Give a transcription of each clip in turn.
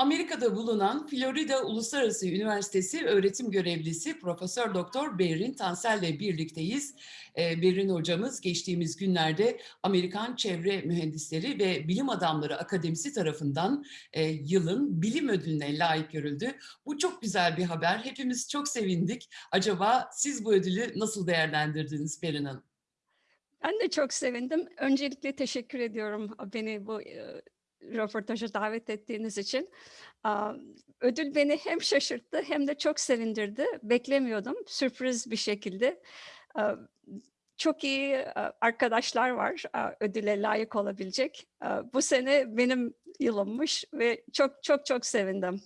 Amerika'da bulunan Florida Uluslararası Üniversitesi öğretim görevlisi Profesör Doktor Berin Tansel ile birlikteyiz. Ee, Berin hocamız geçtiğimiz günlerde Amerikan Çevre Mühendisleri ve Bilim Adamları Akademisi tarafından e, yılın bilim ödülüne layık görüldü. Bu çok güzel bir haber. Hepimiz çok sevindik. Acaba siz bu ödülü nasıl değerlendirdiniz Berin Hanım? Ben de çok sevindim. Öncelikle teşekkür ediyorum beni bu röportaja davet ettiğiniz için. Ödül beni hem şaşırttı hem de çok sevindirdi. Beklemiyordum. Sürpriz bir şekilde. Çok iyi arkadaşlar var ödüle layık olabilecek. Bu sene benim yılımmış ve çok çok çok sevindim.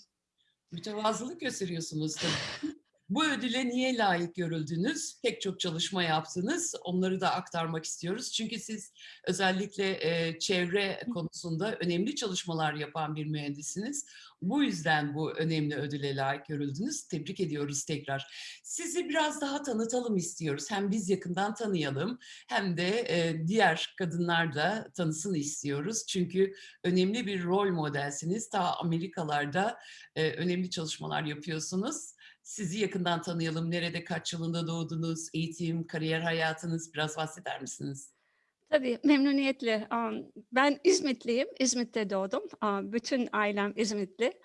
Mütevazılık gösteriyorsunuz tabii. Bu ödüle niye layık görüldünüz? Pek çok çalışma yaptınız. Onları da aktarmak istiyoruz. Çünkü siz özellikle e, çevre konusunda önemli çalışmalar yapan bir mühendisiniz. Bu yüzden bu önemli ödüle layık görüldünüz. Tebrik ediyoruz tekrar. Sizi biraz daha tanıtalım istiyoruz. Hem biz yakından tanıyalım hem de e, diğer kadınlar da tanısın istiyoruz. Çünkü önemli bir rol modelsiniz. Ta Amerikalarda e, önemli çalışmalar yapıyorsunuz. Sizi yakından tanıyalım. Nerede, kaç yılında doğdunuz, eğitim, kariyer hayatınız biraz bahseder misiniz? Tabii, memnuniyetle. Ben İzmitliyim, İzmit'te doğdum. Bütün ailem İzmitli.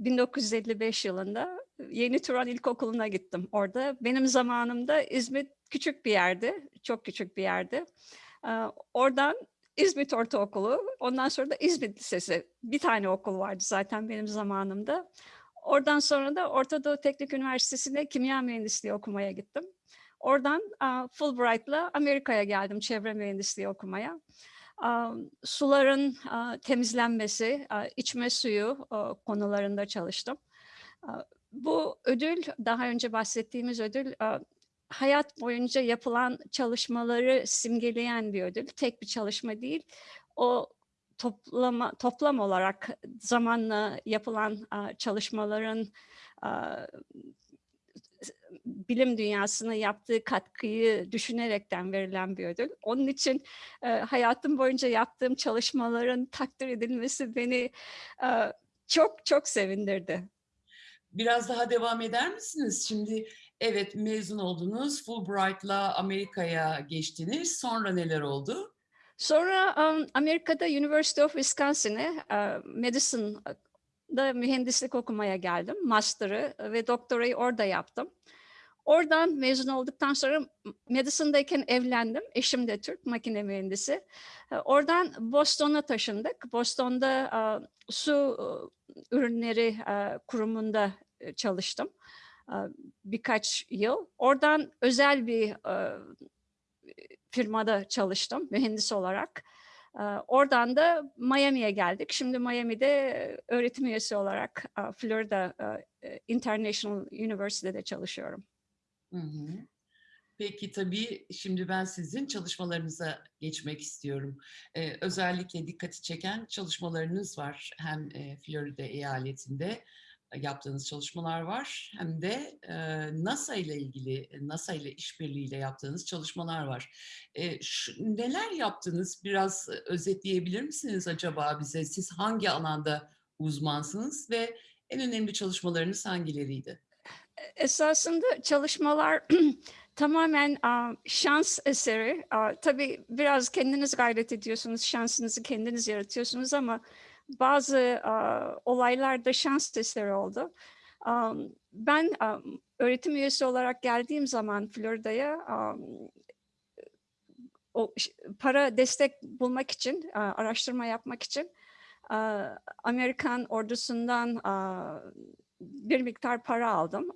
1955 yılında Yeni Turan İlkokulu'na gittim orada. Benim zamanımda İzmit küçük bir yerdi, çok küçük bir yerdi. Oradan İzmit Ortaokulu, ondan sonra da İzmit Lisesi. Bir tane okul vardı zaten benim zamanımda. Oradan sonra da Orta Doğu Teknik Üniversitesi'nde kimya mühendisliği okumaya gittim. Oradan Fulbright'la Amerika'ya geldim çevre mühendisliği okumaya. Suların temizlenmesi, içme suyu konularında çalıştım. Bu ödül, daha önce bahsettiğimiz ödül, hayat boyunca yapılan çalışmaları simgeleyen bir ödül. Tek bir çalışma değil. O toplama, toplam olarak zamanla yapılan çalışmaların bilim dünyasına yaptığı katkıyı düşünerekten verilen bir ödül. Onun için hayatım boyunca yaptığım çalışmaların takdir edilmesi beni çok çok sevindirdi. Biraz daha devam eder misiniz? Şimdi evet mezun oldunuz, Fulbright'la Amerika'ya geçtiniz. Sonra neler oldu? Sonra um, Amerika'da University of Wisconsin'e uh, Medicine'da mühendislik okumaya geldim. Master'ı ve doktorayı orada yaptım. Oradan mezun olduktan sonra Madison'dayken evlendim. Eşim de Türk, makine mühendisi. Oradan Boston'a taşındık. Boston'da uh, su uh, ürünleri uh, kurumunda çalıştım birkaç yıl. Oradan özel bir firmada çalıştım mühendis olarak. Oradan da Miami'ye geldik. Şimdi Miami'de öğretim üyesi olarak Florida International University'de çalışıyorum. Peki tabii şimdi ben sizin çalışmalarınıza geçmek istiyorum. Ee, özellikle dikkati çeken çalışmalarınız var hem e, Florida eyaletinde yaptığınız çalışmalar var. Hem de e, NASA ile ilgili, NASA ile işbirliğiyle yaptığınız çalışmalar var. E, şu, neler yaptınız? Biraz özetleyebilir misiniz acaba bize? Siz hangi alanda uzmansınız ve en önemli çalışmalarınız hangileriydi? Esasında çalışmalar tamamen şans eseri. Tabii biraz kendiniz gayret ediyorsunuz, şansınızı kendiniz yaratıyorsunuz ama bazı uh, olaylarda şans testleri oldu. Um, ben um, öğretim üyesi olarak geldiğim zaman Florida'ya um, para destek bulmak için, uh, araştırma yapmak için uh, Amerikan ordusundan uh, bir miktar para aldım.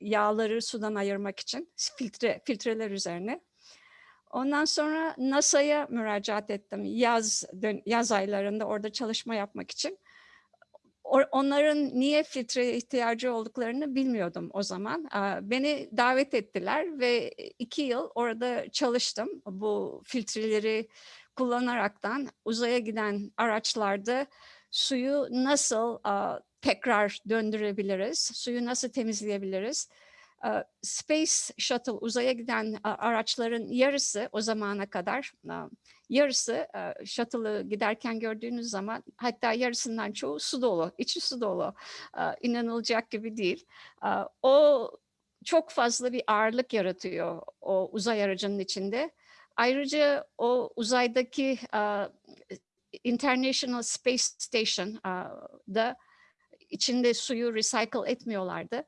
Yağları sudan ayırmak için filtre filtreler üzerine. Ondan sonra NASA'ya müracaat ettim yaz yaz aylarında orada çalışma yapmak için. Onların niye filtre ihtiyacı olduklarını bilmiyordum o zaman. Beni davet ettiler ve iki yıl orada çalıştım. Bu filtreleri kullanaraktan uzaya giden araçlarda suyu nasıl tekrar döndürebiliriz, suyu nasıl temizleyebiliriz, Space Shuttle uzaya giden araçların yarısı o zamana kadar yarısı shuttle'ı giderken gördüğünüz zaman hatta yarısından çoğu su dolu, içi su dolu. İnanılacak gibi değil. O çok fazla bir ağırlık yaratıyor o uzay aracının içinde. Ayrıca o uzaydaki International Space Station e, da içinde suyu recycle etmiyorlardı.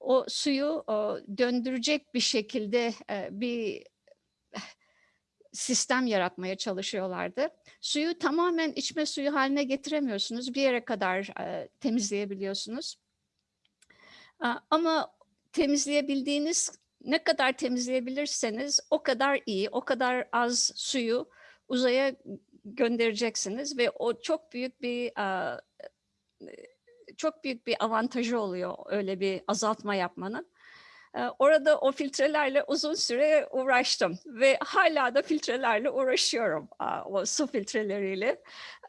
O suyu e, döndürecek bir şekilde e, bir sistem yaratmaya çalışıyorlardı. Suyu tamamen içme suyu haline getiremiyorsunuz. Bir yere kadar e, temizleyebiliyorsunuz. E, Ama temizleyebildiğiniz ne kadar temizleyebilirseniz o kadar iyi, o kadar az suyu uzaya göndereceksiniz ve o çok büyük bir e, çok büyük bir avantajı oluyor öyle bir azaltma yapmanın. E, Orada o filtrelerle uzun süre uğraştım ve hala da filtrelerle uğraşıyorum. O su filtreleriyle.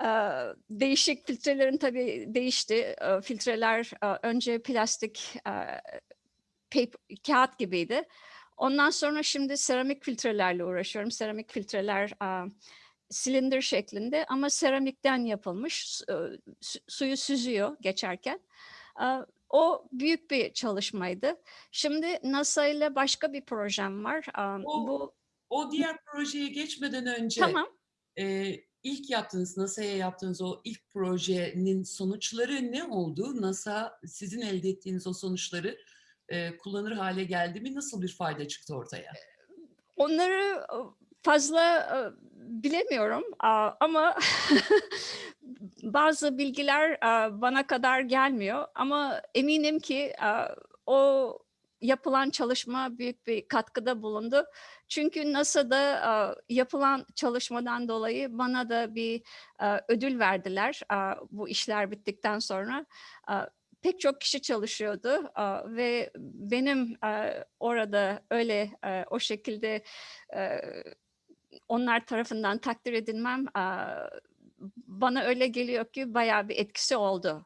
E, Değişik filtrelerin tabii değişti. E, Filtreler e, önce plastik e, paper, kağıt gibiydi. Ondan sonra şimdi seramik filtrelerle uğraşıyorum. Seramik filtreler silindir şeklinde ama seramikten yapılmış. Su- e, su- Suyu süzüyor geçerken. O büyük bir çalışmaydı. Şimdi NASA ile başka bir projem var. O- Bu O diğer projeye geçmeden önce tamam. e, ilk yaptığınız, NASA'ya yaptığınız o ilk projenin sonuçları ne oldu? NASA sizin elde ettiğiniz o sonuçları e, kullanır hale geldi mi? Nasıl bir fayda çıktı ortaya? Onları fazla bilemiyorum ama bazı bilgiler bana kadar gelmiyor ama eminim ki o yapılan çalışma büyük bir katkıda bulundu. Çünkü NASA'da yapılan çalışmadan dolayı bana da bir ödül verdiler bu işler bittikten sonra. Pek çok kişi çalışıyordu ve benim orada öyle o şekilde onlar tarafından takdir edilmem bana öyle geliyor ki bayağı bir etkisi oldu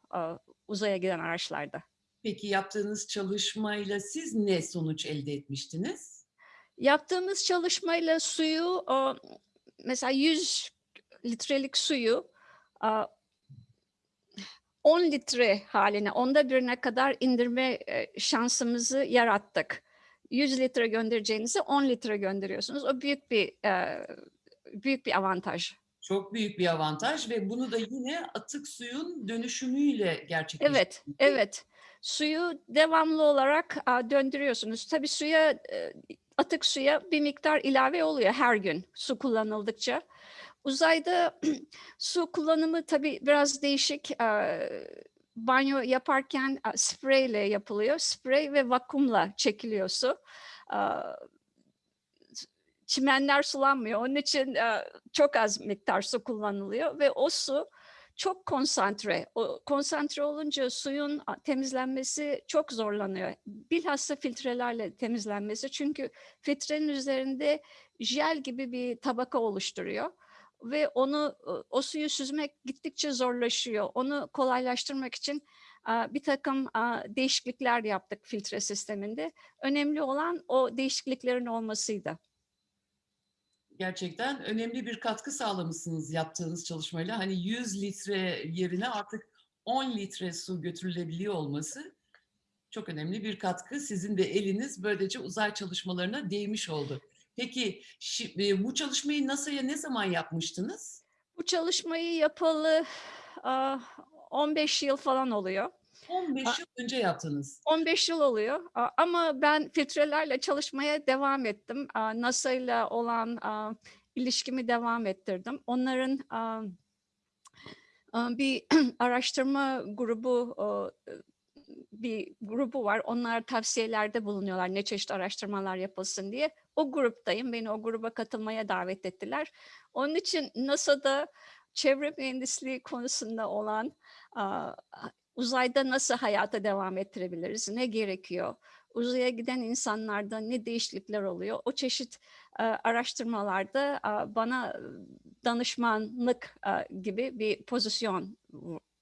uzaya giden araçlarda. Peki yaptığınız çalışmayla siz ne sonuç elde etmiştiniz? Yaptığımız çalışmayla suyu mesela 100 litrelik suyu e, 10 litre haline, onda birine kadar indirme şansımızı yarattık. 100 litre göndereceğinizi 10 litre gönderiyorsunuz. O büyük bir e, büyük bir avantaj. Çok büyük bir avantaj ve bunu da yine atık suyun dönüşümüyle gerçekleştiriyorsunuz. Evet, evet. Suyu devamlı olarak a, döndürüyorsunuz. Tabii suya, e, atık suya bir miktar ilave oluyor her gün su kullanıldıkça. Uzayda su kullanımı tabii biraz değişik. E, Banyo yaparken spreyle yapılıyor. Sprey ve vakumla çekiliyor su. Çimenler sulanmıyor. Onun için çok az miktar su kullanılıyor ve o su çok konsantre. O konsantre olunca suyun temizlenmesi çok zorlanıyor. Bilhassa filtrelerle temizlenmesi. Çünkü filtrenin üzerinde jel gibi bir tabaka oluşturuyor ve onu o suyu süzmek gittikçe zorlaşıyor. Onu kolaylaştırmak için bir takım değişiklikler yaptık filtre sisteminde. Önemli olan o değişikliklerin olmasıydı. Gerçekten önemli bir katkı sağlamışsınız yaptığınız çalışmayla. Hani 100 litre yerine artık 10 litre su götürülebiliyor olması çok önemli bir katkı. Sizin de eliniz böylece uzay çalışmalarına değmiş oldu. Peki şi- e, bu çalışmayı NASA'ya ne zaman yapmıştınız? Bu çalışmayı yapalı a, 15 yıl falan oluyor. 15 A- yıl önce yaptınız. 15 yıl oluyor A- ama ben filtrelerle çalışmaya devam ettim. A, NASA ile olan a, ilişkimi devam ettirdim. Onların a, a, bir araştırma grubu bir grubu var. Onlar tavsiyelerde bulunuyorlar ne çeşit araştırmalar yapılsın diye. O gruptayım. Beni o gruba katılmaya davet ettiler. Onun için NASA'da çevre mühendisliği konusunda olan uzayda nasıl hayata devam ettirebiliriz? Ne gerekiyor? Uzaya giden insanlarda ne değişiklikler oluyor? O çeşit e, araştırmalarda bana e, danışmanlık gibi bir pozisyon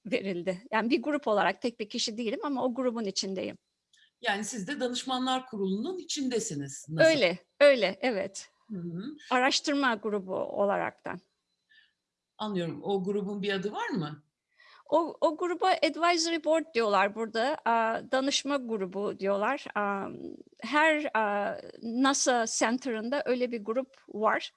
verildi. Yani bir grup olarak tek bir kişi değilim ama o grubun içindeyim. Yani siz de danışmanlar kurulunun içindesiniz. NASA. Öyle, öyle, evet. Hı hı. Araştırma grubu olaraktan. Anlıyorum. O grubun bir adı var mı? O, o gruba advisory board diyorlar burada. Danışma grubu diyorlar. Her NASA Center'ında öyle bir grup var.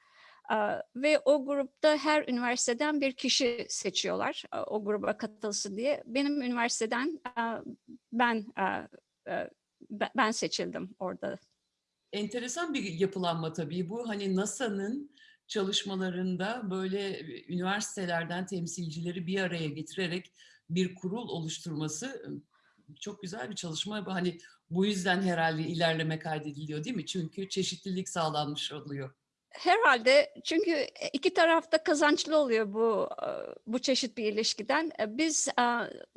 Ve o grupta her üniversiteden bir kişi seçiyorlar o gruba katılsın diye. Benim üniversiteden ben ben- seçildim orada. Enteresan bir yapılanma tabii bu. Hani NASA'nın çalışmalarında böyle e, üniversitelerden temsilcileri bir araya getirerek bir kurul oluşturması çok güzel bir çalışma. Hani bu yüzden herhalde ilerleme kaydediliyor değil mi? Çünkü çeşitlilik sağlanmış oluyor. Herhalde çünkü iki tarafta kazançlı oluyor bu e, bu çeşit bir ilişkiden. E, Biz e,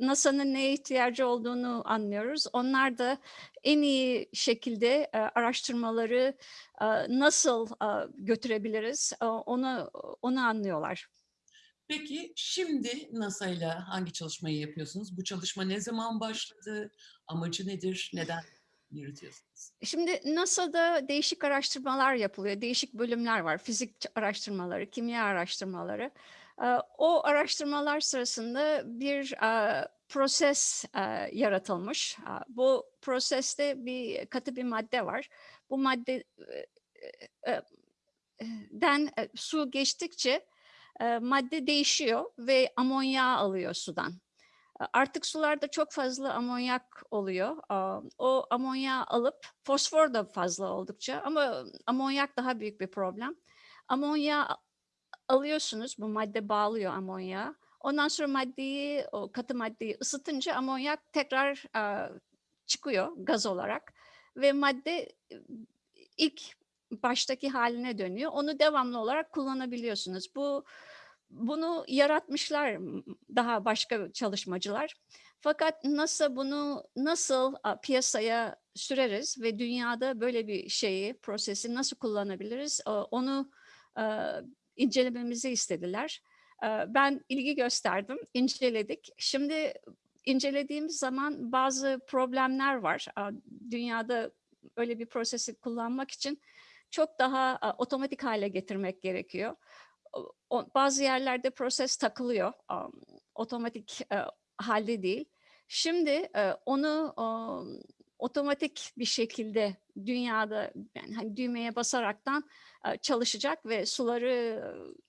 NASA'nın neye ihtiyacı olduğunu anlıyoruz. Onlar da en iyi şekilde e, araştırmaları e, nasıl e, götürebiliriz e, onu onu anlıyorlar. Peki şimdi NASA ile hangi çalışmayı yapıyorsunuz? Bu çalışma ne zaman başladı? Amacı nedir? Neden yürütüyorsunuz? Şimdi NASA'da değişik araştırmalar yapılıyor. Değişik bölümler var. Fizik araştırmaları, kimya araştırmaları. O araştırmalar sırasında bir proses yaratılmış. Bu proseste bir katı bir madde var. Bu madde den su geçtikçe madde değişiyor ve amonyağı alıyor sudan. Artık sularda çok fazla amonyak oluyor. O amonyağı alıp fosfor da fazla oldukça ama amonyak daha büyük bir problem. Amonyağı alıyorsunuz, bu madde bağlıyor amonyağı. Ondan sonra maddeyi, o katı maddeyi ısıtınca amonyak tekrar çıkıyor gaz olarak ve madde e, ilk baştaki haline dönüyor. Onu devamlı olarak kullanabiliyorsunuz. Bu bunu yaratmışlar daha başka çalışmacılar. Fakat NASA bunu nasıl piyasaya süreriz ve dünyada böyle bir şeyi, prosesi nasıl kullanabiliriz onu a, incelememizi istediler. A, Ben ilgi gösterdim, inceledik. Şimdi incelediğimiz zaman bazı problemler var. Dünyada öyle bir prosesi kullanmak için çok daha otomatik hale getirmek gerekiyor. Bazı yerlerde proses takılıyor, am, otomatik e, halde değil. Şimdi e, onu am, otomatik bir şekilde dünyada yani hani düğmeye basaraktan e, çalışacak ve suları e,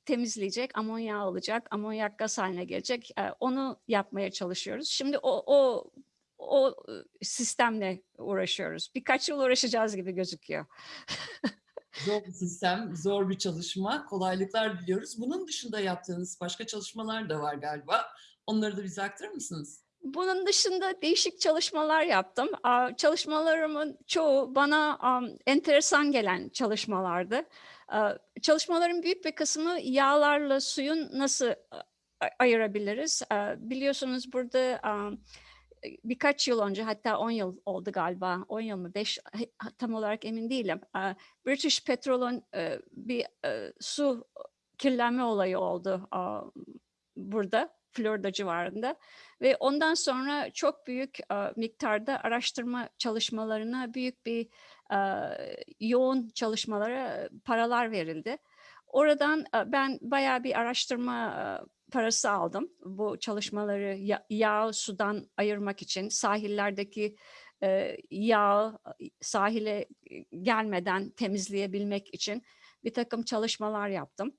temizleyecek, amonyak alacak, amonyak gaz haline gelecek. E, Onu yapmaya çalışıyoruz. Şimdi o o o e, sistemle uğraşıyoruz. Birkaç yıl uğraşacağız gibi gözüküyor. Zor bir sistem, zor bir çalışma. Kolaylıklar diliyoruz. Bunun dışında yaptığınız başka çalışmalar da var galiba. Onları da bize aktarır mısınız? Bunun dışında değişik çalışmalar yaptım. Çalışmalarımın çoğu bana enteresan gelen çalışmalardı. Çalışmaların büyük bir kısmı yağlarla suyun nasıl ayırabiliriz? Biliyorsunuz burada birkaç yıl önce hatta 10 yıl oldu galiba 10 yıl mı 5 tam olarak emin değilim. British Petrol'un bir su kirlenme olayı oldu burada Florida civarında ve ondan sonra çok büyük miktarda araştırma çalışmalarına büyük bir yoğun çalışmalara paralar verildi. Oradan ben bayağı bir araştırma parası aldım bu çalışmaları ya- yağ sudan ayırmak için sahillerdeki e, yağı e, sahile gelmeden temizleyebilmek için bir takım çalışmalar yaptım.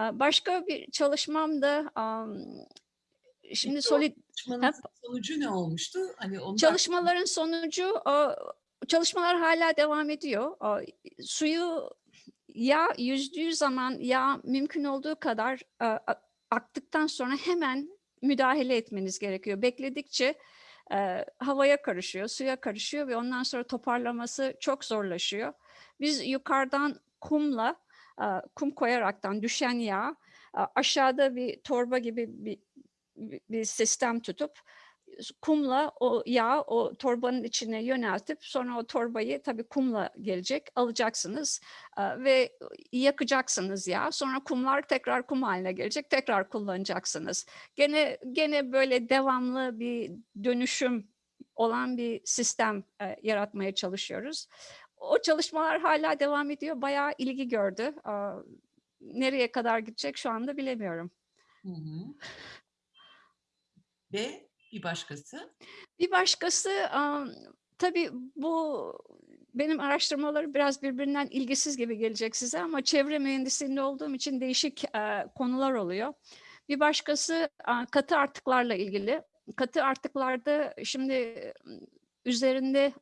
E, Başka bir çalışmam da şimdi Peki solid sonucu ne olmuştu? Hani da- Çalışmaların sonucu çalışmalar hala devam ediyor. Suyu yağ yüzdüğü zaman yağ mümkün olduğu kadar e, aktıktan sonra hemen müdahale etmeniz gerekiyor. Bekledikçe e, havaya karışıyor, suya karışıyor ve ondan sonra toparlaması çok zorlaşıyor. Biz yukarıdan kumla, e, kum koyaraktan düşen yağ e, aşağıda bir torba gibi bir, bir- sistem tutup kumla o yağ o torbanın içine yöneltip sonra o torbayı tabii kumla gelecek alacaksınız ve yakacaksınız yağ. Sonra kumlar tekrar kum haline gelecek tekrar kullanacaksınız. Gene gene böyle devamlı bir dönüşüm olan bir sistem yaratmaya çalışıyoruz. O çalışmalar hala devam ediyor. Bayağı ilgi gördü. Nereye kadar gidecek şu anda bilemiyorum. Hı hı. Ve bir başkası? Bir başkası tabii bu benim araştırmalarım biraz birbirinden ilgisiz gibi gelecek size ama çevre mühendisliğinde olduğum için değişik konular oluyor. Bir başkası katı artıklarla ilgili. Katı artıklarda şimdi üzerinde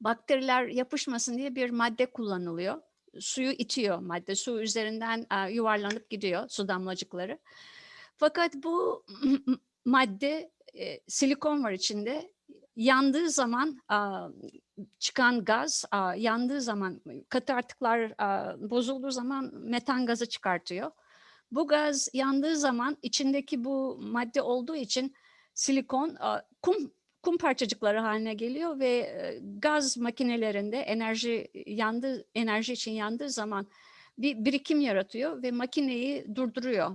bakteriler yapışmasın diye bir madde kullanılıyor. Suyu itiyor madde. Su üzerinden yuvarlanıp gidiyor su damlacıkları. Fakat bu madde e, silikon var içinde. Yandığı zaman a, çıkan gaz, a, yandığı zaman katı artıklar a, bozulduğu zaman metan gazı çıkartıyor. Bu gaz yandığı zaman içindeki bu madde olduğu için silikon a, kum kum parçacıkları haline geliyor ve e, gaz makinelerinde enerji yandığı enerji için yandığı zaman bir birikim yaratıyor ve makineyi durduruyor.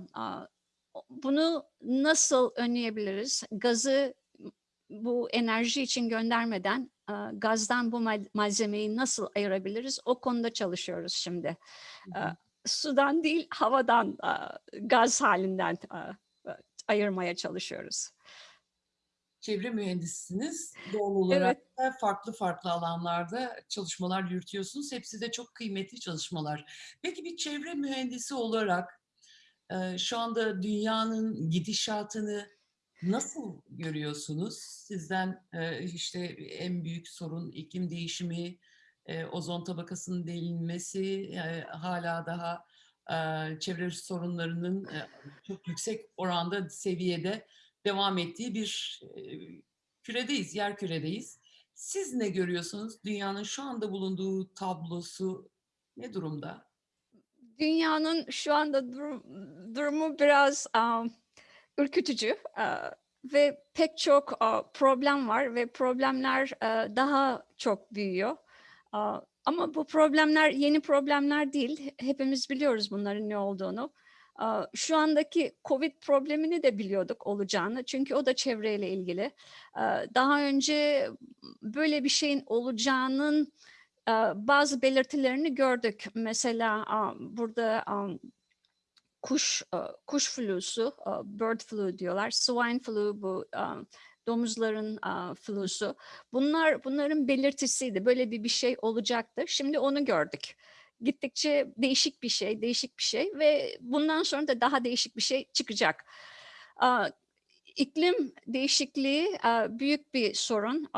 Bunu nasıl önleyebiliriz? Gazı bu enerji için göndermeden e, gazdan bu mal- malzemeyi nasıl ayırabiliriz? O konuda çalışıyoruz şimdi. Hı E, hı. Sudan değil, havadan e, gaz halinden ayırmaya çalışıyoruz. Çevre mühendisisiniz. Doğal olarak Evet. da farklı farklı alanlarda çalışmalar yürütüyorsunuz. Hepsi de çok kıymetli çalışmalar. Peki bir çevre mühendisi olarak e, şu anda dünyanın gidişatını nasıl görüyorsunuz? Sizden e, işte en büyük sorun iklim değişimi, ozon tabakasının delinmesi, hala daha çevre sorunlarının çok yüksek oranda seviyede devam ettiği bir küredeyiz, yer küredeyiz. Siz ne görüyorsunuz? Dünyanın şu anda bulunduğu tablosu ne durumda? Dünyanın şu anda durum- durumu biraz um, ürkütücü uh, ve pek çok uh, problem var ve problemler uh, daha çok büyüyor. Uh, ama bu problemler yeni problemler değil. Hepimiz biliyoruz bunların ne olduğunu. Şu andaki Covid problemini de biliyorduk olacağını çünkü o da çevreyle ilgili. Daha önce böyle bir şeyin olacağının bazı belirtilerini gördük. Mesela burada kuş e, kuş flusu, e, bird flu diyorlar. Swine flu bu um, domuzların e, flusu. Bunlar bunların belirtisiydi. Böyle bir bir şey olacaktı. Şimdi onu gördük. Gittikçe değişik bir şey, değişik bir şey ve bundan sonra da daha değişik bir şey çıkacak. İklim değişikliği e, büyük bir sorun.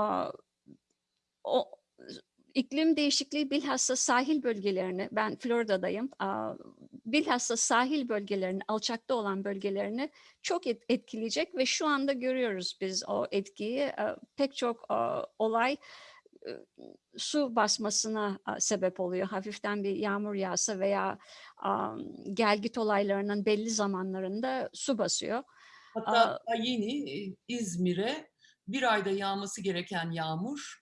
O, iklim değişikliği bilhassa sahil bölgelerini, ben Florida'dayım, bilhassa sahil bölgelerini, alçakta olan bölgelerini çok et- etkileyecek ve şu anda görüyoruz biz o etkiyi. Pek çok olay e, su basmasına sebep oluyor. Hafiften bir yağmur yağsa veya gelgit olaylarının belli zamanlarında su basıyor. Hatta yeni e, İzmir'e bir ayda yağması gereken yağmur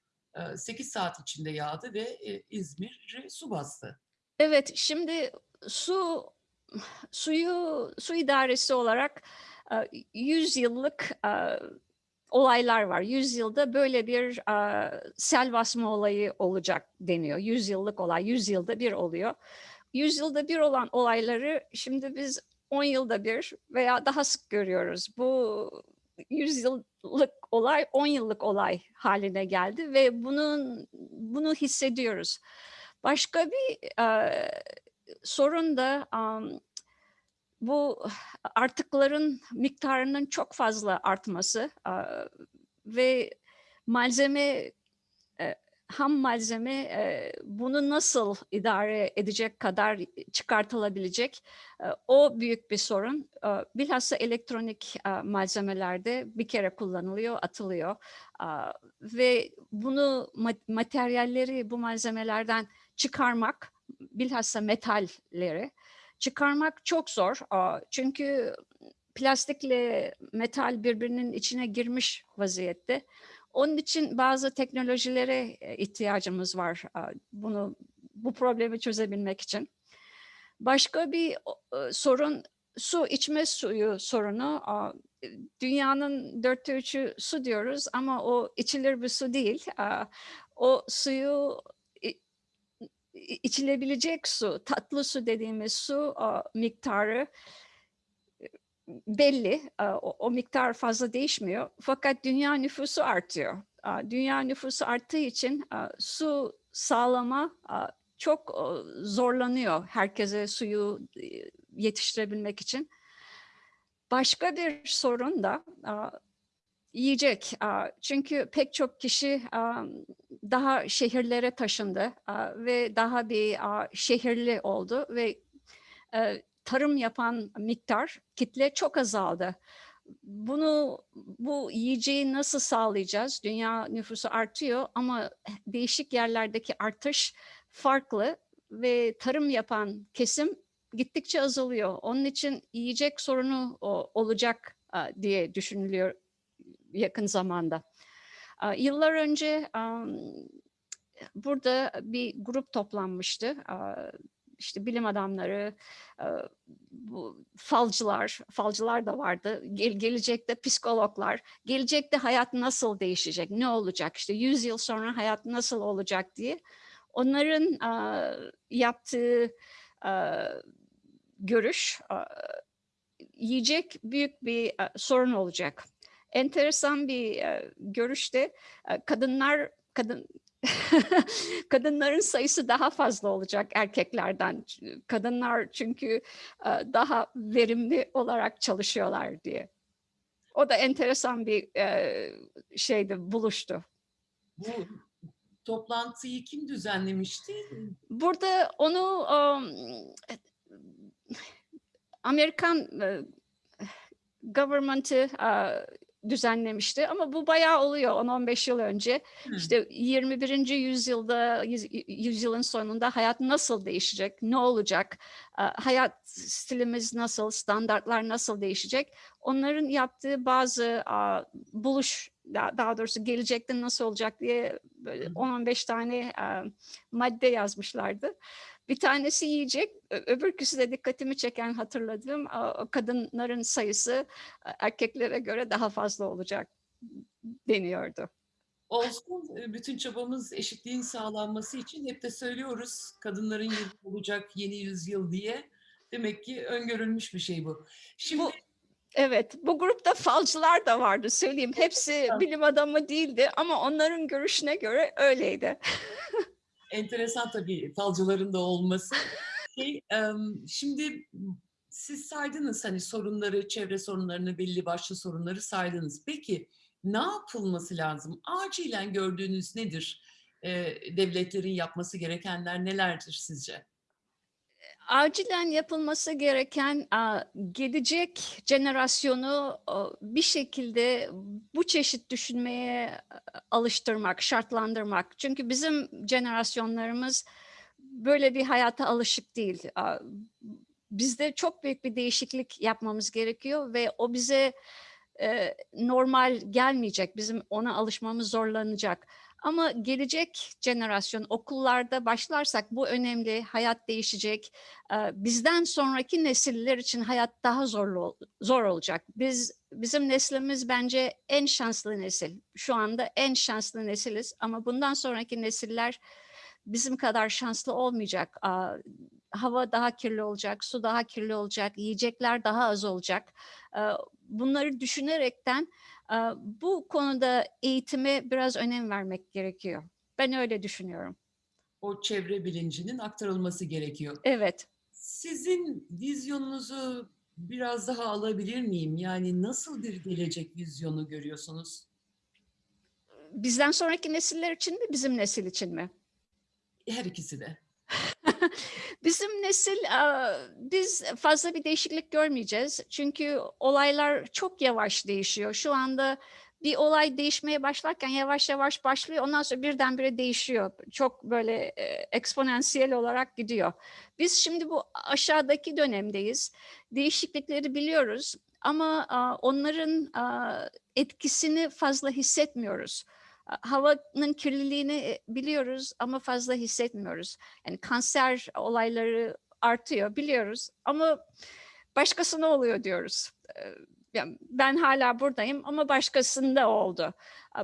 8 saat içinde yağdı ve e, İzmir'i su bastı. Evet, şimdi su suyu su idaresi olarak e, 100 yıllık e, olaylar var. 100 yılda böyle bir e, sel basma olayı olacak deniyor. 100 yıllık olay, 100 yılda bir oluyor. 100 yılda bir olan olayları şimdi biz 10 yılda bir veya daha sık görüyoruz. Bu 100 yıllık olay 10 yıllık olay haline geldi ve bunun bunu hissediyoruz. Başka bir e, sorun da am, bu artıkların miktarının çok fazla artması e, ve malzeme e, ham malzeme e, bunu nasıl idare edecek kadar çıkartılabilecek e, o büyük bir sorun. E, Bilhassa elektronik e, malzemelerde bir kere kullanılıyor, atılıyor E, ve bunu ma- materyalleri bu malzemelerden çıkarmak, bilhassa metalleri çıkarmak çok zor. Aa, Çünkü plastikle metal birbirinin içine girmiş vaziyette. Onun için bazı teknolojilere e, ihtiyacımız var bunu bu problemi çözebilmek için. Başka bir e, sorun su içme suyu sorunu. Aa, Dünyanın dörtte üçü su diyoruz ama o içilir bir su değil. O suyu içilebilecek su, tatlı su dediğimiz su miktarı belli. Aa, O, miktar fazla değişmiyor. Fakat dünya nüfusu artıyor. Aa, Dünya nüfusu arttığı için aa, su sağlama çok zorlanıyor herkese suyu e, yetiştirebilmek için. Başka bir sorun da yiyecek. Çünkü pek çok kişi daha şehirlere taşındı ve daha bir şehirli oldu ve e, tarım yapan miktar, kitle çok azaldı. Bunu, bu yiyeceği nasıl sağlayacağız? Dünya nüfusu artıyor ama değişik yerlerdeki artış farklı ve tarım yapan kesim gittikçe azalıyor. Onun için yiyecek sorunu olacak diye düşünülüyor yakın zamanda. Yıllar önce burada bir grup toplanmıştı. İşte bilim adamları, e, bu falcılar, falcılar da vardı. Gel, gelecekte psikologlar, gelecekte hayat nasıl değişecek, ne olacak, işte 100 yıl sonra hayat nasıl olacak diye. Onların e, yaptığı e, görüş, yiyecek büyük bir sorun olacak. Enteresan bir görüşte kadınlar kadın kadınların sayısı daha fazla olacak erkeklerden. Kadınlar çünkü e, daha verimli olarak çalışıyorlar diye. O da enteresan bir e, şeydi, buluştu. Bu toplantıyı kim düzenlemişti? Burada onu um, Amerikan e, government'ı e, düzenlemişti ama bu bayağı oluyor 10-15 yıl önce. Hı. İşte 21. yüzyılda, yüz- yüzyılın sonunda hayat nasıl değişecek, ne olacak, hayat stilimiz nasıl, standartlar nasıl değişecek? Onların yaptığı bazı buluş, daha doğrusu gelecekte nasıl olacak diye böyle Hı hı. 10-15 tane madde yazmışlardı. Bir tanesi yiyecek, öbürküsü de dikkatimi çeken hatırladığım kadınların sayısı e, erkeklere göre daha fazla olacak deniyordu. Olsun e, bütün çabamız eşitliğin sağlanması için hep de söylüyoruz kadınların yılı olacak yeni yüzyıl diye. Demek ki öngörülmüş bir şey bu. Şimdi Bu evet, bu grupta falcılar da vardı söyleyeyim. Hepsi bilim adamı değildi ama onların görüşüne göre öyleydi. enteresan tabii falcıların da olması. Şey, şimdi siz saydınız hani sorunları, çevre sorunlarını, belli başlı sorunları saydınız. Peki ne yapılması lazım? Acilen gördüğünüz nedir? Devletlerin yapması gerekenler nelerdir sizce? Acilen yapılması gereken gelecek jenerasyonu bir şekilde bu çeşit düşünmeye alıştırmak, şartlandırmak. Çünkü bizim jenerasyonlarımız böyle bir hayata alışık değil. Bizde çok büyük bir değişiklik yapmamız gerekiyor ve o bize e, normal gelmeyecek. Bizim ona alışmamız zorlanacak. Ama gelecek jenerasyon okullarda başlarsak bu önemli. Hayat değişecek. Bizden sonraki nesiller için hayat daha zorlu zor olacak. Biz bizim neslimiz bence en şanslı nesil. Şu anda en şanslı nesiliz ama bundan sonraki nesiller bizim kadar şanslı olmayacak. Hava daha kirli olacak, su daha kirli olacak, yiyecekler daha az olacak. Bunları düşünerekten bu konuda eğitime biraz önem vermek gerekiyor. Ben öyle düşünüyorum. O çevre bilincinin aktarılması gerekiyor. Evet. Sizin vizyonunuzu biraz daha alabilir miyim? Yani nasıl bir gelecek vizyonu görüyorsunuz? Bizden sonraki nesiller için mi, bizim nesil için mi? Her ikisi de. Bizim nesil, biz fazla bir değişiklik görmeyeceğiz. Çünkü olaylar çok yavaş değişiyor. Şu anda bir olay değişmeye başlarken yavaş yavaş başlıyor. Ondan sonra birdenbire değişiyor. Çok böyle eksponansiyel olarak gidiyor. Biz şimdi bu aşağıdaki dönemdeyiz. Değişiklikleri biliyoruz ama onların etkisini fazla hissetmiyoruz. Havanın kirliliğini e, biliyoruz ama fazla hissetmiyoruz. Yani kanser olayları artıyor biliyoruz ama başkasına oluyor diyoruz. Eee, yani ben hala buradayım ama başkasında oldu.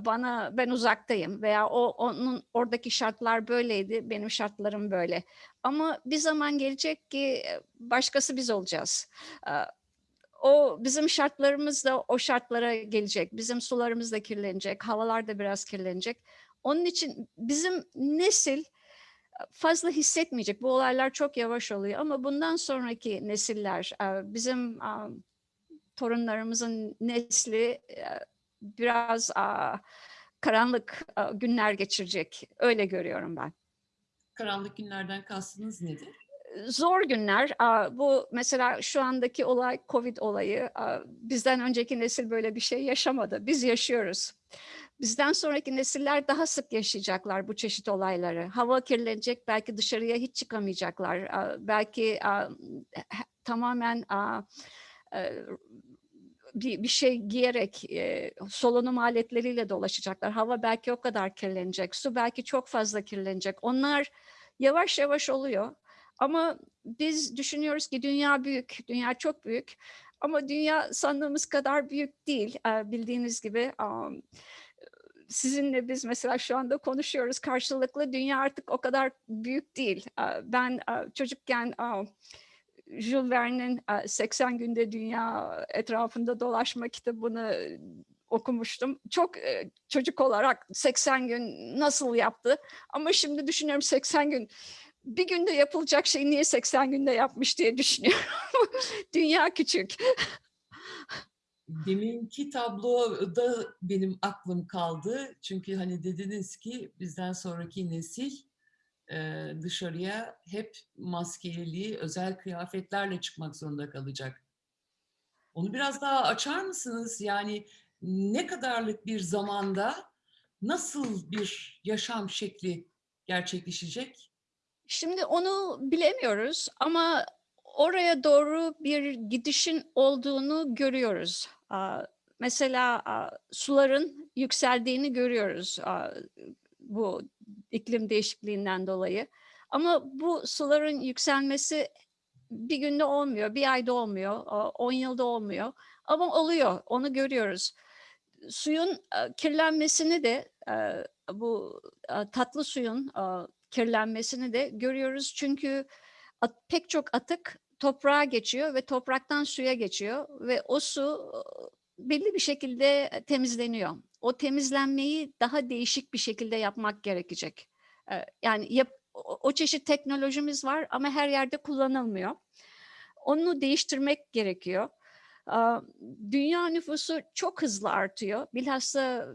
Bana ben uzaktayım veya o onun oradaki şartlar böyleydi, benim şartlarım böyle. Ama bir zaman gelecek ki e, başkası biz olacağız. O bizim şartlarımız da o şartlara gelecek. Bizim sularımız da kirlenecek, havalar da biraz kirlenecek. Onun için bizim nesil fazla hissetmeyecek. Bu olaylar çok yavaş oluyor ama bundan sonraki nesiller, eee, bizim torunlarımızın nesli eee, biraz karanlık aaa, günler geçirecek. Öyle görüyorum ben. Karanlık günlerden kastınız nedir? Zor günler. Bu mesela şu andaki olay COVID olayı. Bizden önceki nesil böyle bir şey yaşamadı. Biz yaşıyoruz. Bizden sonraki nesiller daha sık yaşayacaklar bu çeşit olayları. Hava kirlenecek, belki dışarıya hiç çıkamayacaklar. Belki, tamamen, eee, bir şey giyerek, eee, solunum aletleriyle dolaşacaklar. Hava belki o kadar kirlenecek, su belki çok fazla kirlenecek. Onlar yavaş yavaş oluyor ama biz düşünüyoruz ki dünya büyük, dünya çok büyük ama dünya sandığımız kadar büyük değil. Eee, bildiğiniz gibi, sizinle biz mesela şu anda konuşuyoruz karşılıklı. Dünya artık o kadar büyük değil. Eee, ben, aaa, çocukken, Jules Verne'in, aaa, "80 Günde Dünya Etrafında Dolaşma" kitabını okumuştum. Çok, eee, çocuk olarak 80 gün nasıl yaptı ama şimdi düşünüyorum 80 gün, bir günde yapılacak şeyi niye 80 günde yapmış diye düşünüyorum. Dünya küçük. Deminki tabloda benim aklım kaldı. Çünkü, hani, dediniz ki bizden sonraki nesil, eee, dışarıya hep maskeli, özel kıyafetlerle çıkmak zorunda kalacak. Onu biraz daha açar mısınız? Yani ne kadarlık bir zamanda nasıl bir yaşam şekli gerçekleşecek? Şimdi onu bilemiyoruz ama oraya doğru bir gidişin olduğunu görüyoruz. Mesela, suların yükseldiğini görüyoruz, bu iklim değişikliğinden dolayı. Ama bu suların yükselmesi bir günde olmuyor, bir ayda olmuyor, 10 yılda olmuyor ama oluyor, onu görüyoruz. Suyun, kirlenmesini de, bu, tatlı suyun, kirlenmesini de görüyoruz. Çünkü at pek çok atık toprağa geçiyor ve topraktan suya geçiyor ve o su, belli bir şekilde, eee, temizleniyor. O temizlenmeyi daha değişik bir şekilde yapmak gerekecek. Yani yap o çeşit teknolojimiz var ama her yerde kullanılmıyor. Onu değiştirmek gerekiyor. Dünya nüfusu çok hızlı artıyor. Bilhassa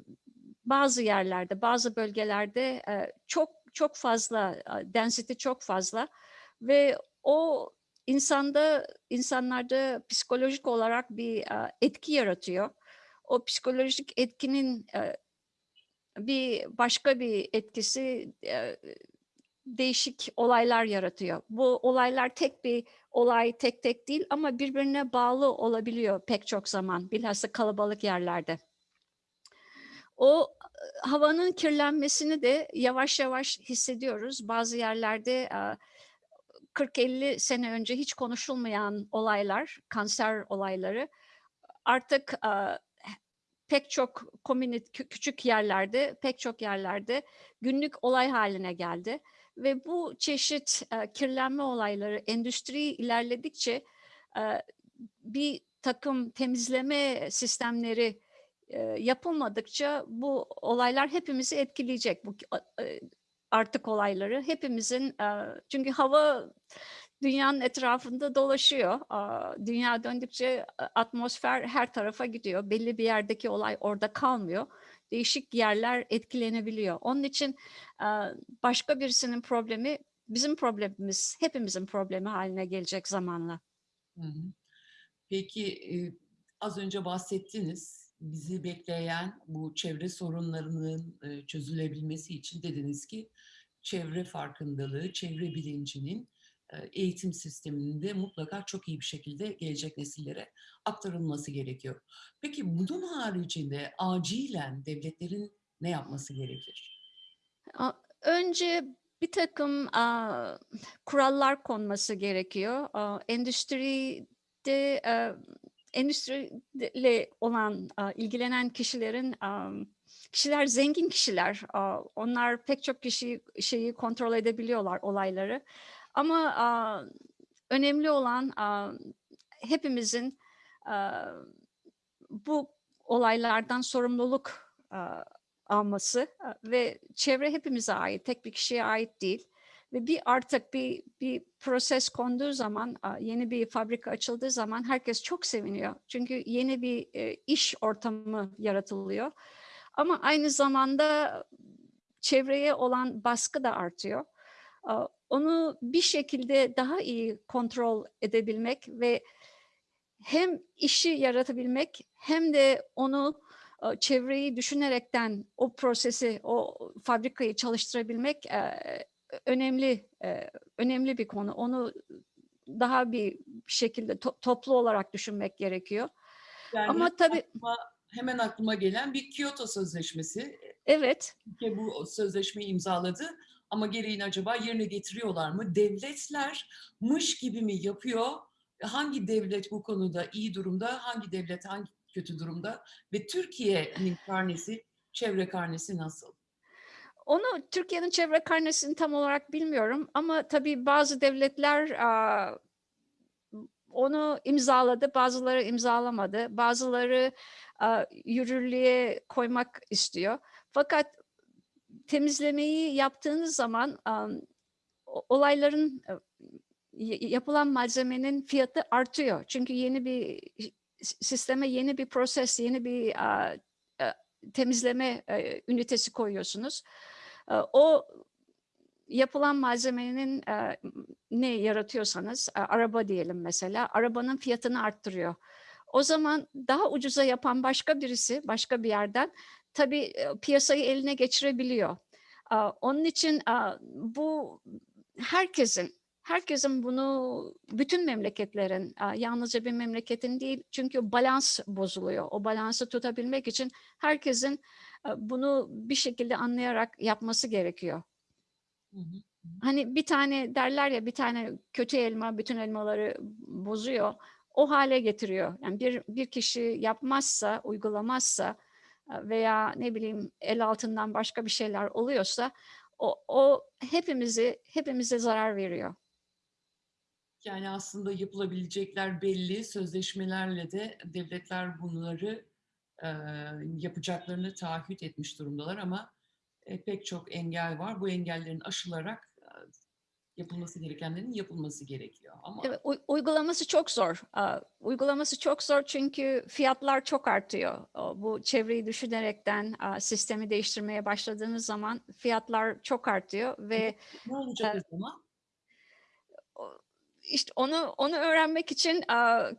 bazı yerlerde, bazı bölgelerde, çok çok fazla, density çok fazla ve o insanda insanlarda psikolojik olarak bir, etki yaratıyor. O psikolojik etkinin, eee, bir başka bir etkisi, eee, değişik olaylar yaratıyor. Bu olaylar tek bir olay, tek tek değil ama birbirine bağlı olabiliyor pek çok zaman, bilhassa kalabalık yerlerde. O, havanın kirlenmesini de yavaş yavaş hissediyoruz. Bazı yerlerde, aaa, 40-50 sene önce hiç konuşulmayan olaylar, kanser olayları artık, pek çok komünit kü küçük yerlerde, pek çok yerlerde günlük olay hâline geldi ve bu çeşit, kirlenme olayları endüstri ilerledikçe, eee, birtakım temizleme sistemleri, yapılmadıkça bu olaylar hepimizi etkileyecek. Bu eee, artık olayları hepimizin, çünkü hava dünyanın etrafında dolaşıyor. Dünya döndükçe a atmosfer her tarafa gidiyor. Belli bir yerdeki olay orada kalmıyor. Değişik yerler etkilenebiliyor. Onun için, başka birisinin problemi bizim problemimiz, hepimizin problemi hâline gelecek zamanla. Peki, az önce bahsettiniz. Bizi bekleyen bu çevre sorunlarının, eee, çözülebilmesi için dediniz ki çevre farkındalığı, çevre bilincinin, eee, eğitim sisteminde mutlaka çok iyi bir şekilde gelecek nesillere aktarılması gerekiyor. Peki bunun haricinde acilen devletlerin ne yapması gerekir? A önce birtakım, aaa, kurallar konması gerekiyor. Aaa, endüstri de e, endüstriyle olan ilgilenen kişilerin kişiler zengin kişiler. Onlar pek çok kişi şeyi kontrol edebiliyorlar olayları. Ama önemli olan hepimizin bu olaylardan sorumluluk alması ve çevre hepimize ait, tek bir kişiye ait değil. Ve bir artık bir bir proses konduğu zaman, yeni bir fabrika açıldığı zaman herkes çok seviniyor. Çünkü yeni bir e, iş ortamı yaratılıyor. Ama aynı zamanda çevreye olan baskı da artıyor. Onu bir şekilde daha iyi kontrol edebilmek ve hem işi yaratabilmek hem de onu çevreyi düşünerekten o prosesi, o fabrikayı çalıştırabilmek e, önemli e, önemli bir konu. Onu daha bir şekilde to- toplu olarak düşünmek gerekiyor. Yani Ama tabii aklıma, hemen aklıma gelen bir Kyoto Sözleşmesi. evet Türkiye bu sözleşmeyi imzaladı ama gereğini acaba yerine getiriyorlar mı? Devletler mış gibi mi yapıyor? Hangi devlet bu konuda iyi durumda, hangi devlet hangi kötü durumda? Ve Türkiye'nin karnesi, çevre karnesi nasıl? Onu Türkiye'nin çevre karnesini tam olarak bilmiyorum ama tabii bazı devletler onu imzaladı, bazıları imzalamadı, bazıları yürürlüğe koymak istiyor. Fakat temizlemeyi yaptığınız zaman olayların yapılan malzemenin fiyatı artıyor. Çünkü yeni bir sisteme yeni bir proses, yeni bir temizleme ünitesi koyuyorsunuz. O yapılan malzemenin e, ne yaratıyorsanız, e, araba diyelim mesela, arabanın fiyatını arttırıyor. O zaman daha ucuza yapan başka birisi, başka bir yerden tabii e, piyasayı eline geçirebiliyor. E, Onun için e, bu herkesin herkesin bunu bütün memleketlerin e, yalnızca bir memleketin değil çünkü balans bozuluyor. O balansı tutabilmek için herkesin bunu bir şekilde anlayarak yapması gerekiyor. Hı hı. Hani bir tane derler ya bir tane kötü elma bütün elmaları bozuyor. O hale getiriyor. Yani bir bir kişi yapmazsa, uygulamazsa veya ne bileyim el altından başka bir şeyler oluyorsa o, o hepimizi hepimize zarar veriyor. Yani aslında yapılabilecekler belli, sözleşmelerle de devletler bunları yapacaklarını taahhüt etmiş durumdalar ama e, pek çok engel var. Bu engellerin aşılarak yapılması gerekenlerin yapılması gerekiyor. Ama Evet, uy- uygulaması çok zor. Uygulaması çok zor çünkü fiyatlar çok artıyor. Bu çevreyi düşünerekten sistemi değiştirmeye başladığınız zaman fiyatlar çok artıyor ve ne olacak o zaman? İşte onu onu öğrenmek için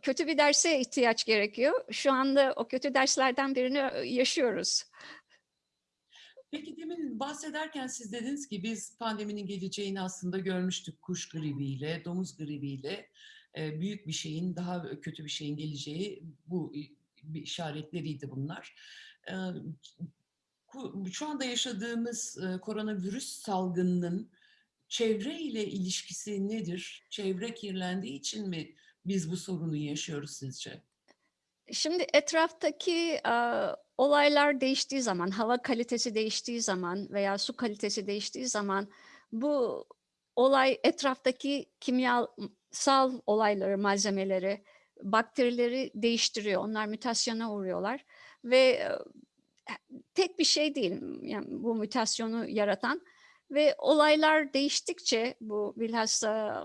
kötü bir derse ihtiyaç gerekiyor. Şu anda o kötü derslerden birini yaşıyoruz. Peki demin bahsederken siz dediniz ki biz pandeminin geleceğini aslında görmüştük kuş gribiyle, domuz gribiyle. E, büyük bir şeyin, daha kötü bir şeyin geleceği bu işaretleriydi bunlar. E, şu anda yaşadığımız e, koronavirüs salgınının çevre ile ilişkisi nedir? Çevre kirlendiği için mi biz bu sorunu yaşıyoruz sizce? Şimdi etraftaki aa, olaylar değiştiği zaman, hava kalitesi değiştiği zaman veya su kalitesi değiştiği zaman bu olay etraftaki kimyasal olayları, malzemeleri, bakterileri değiştiriyor. Onlar mutasyona uğruyorlar ve e, tek bir şey değil yani bu mutasyonu yaratan ve olaylar değiştikçe bu bilhassa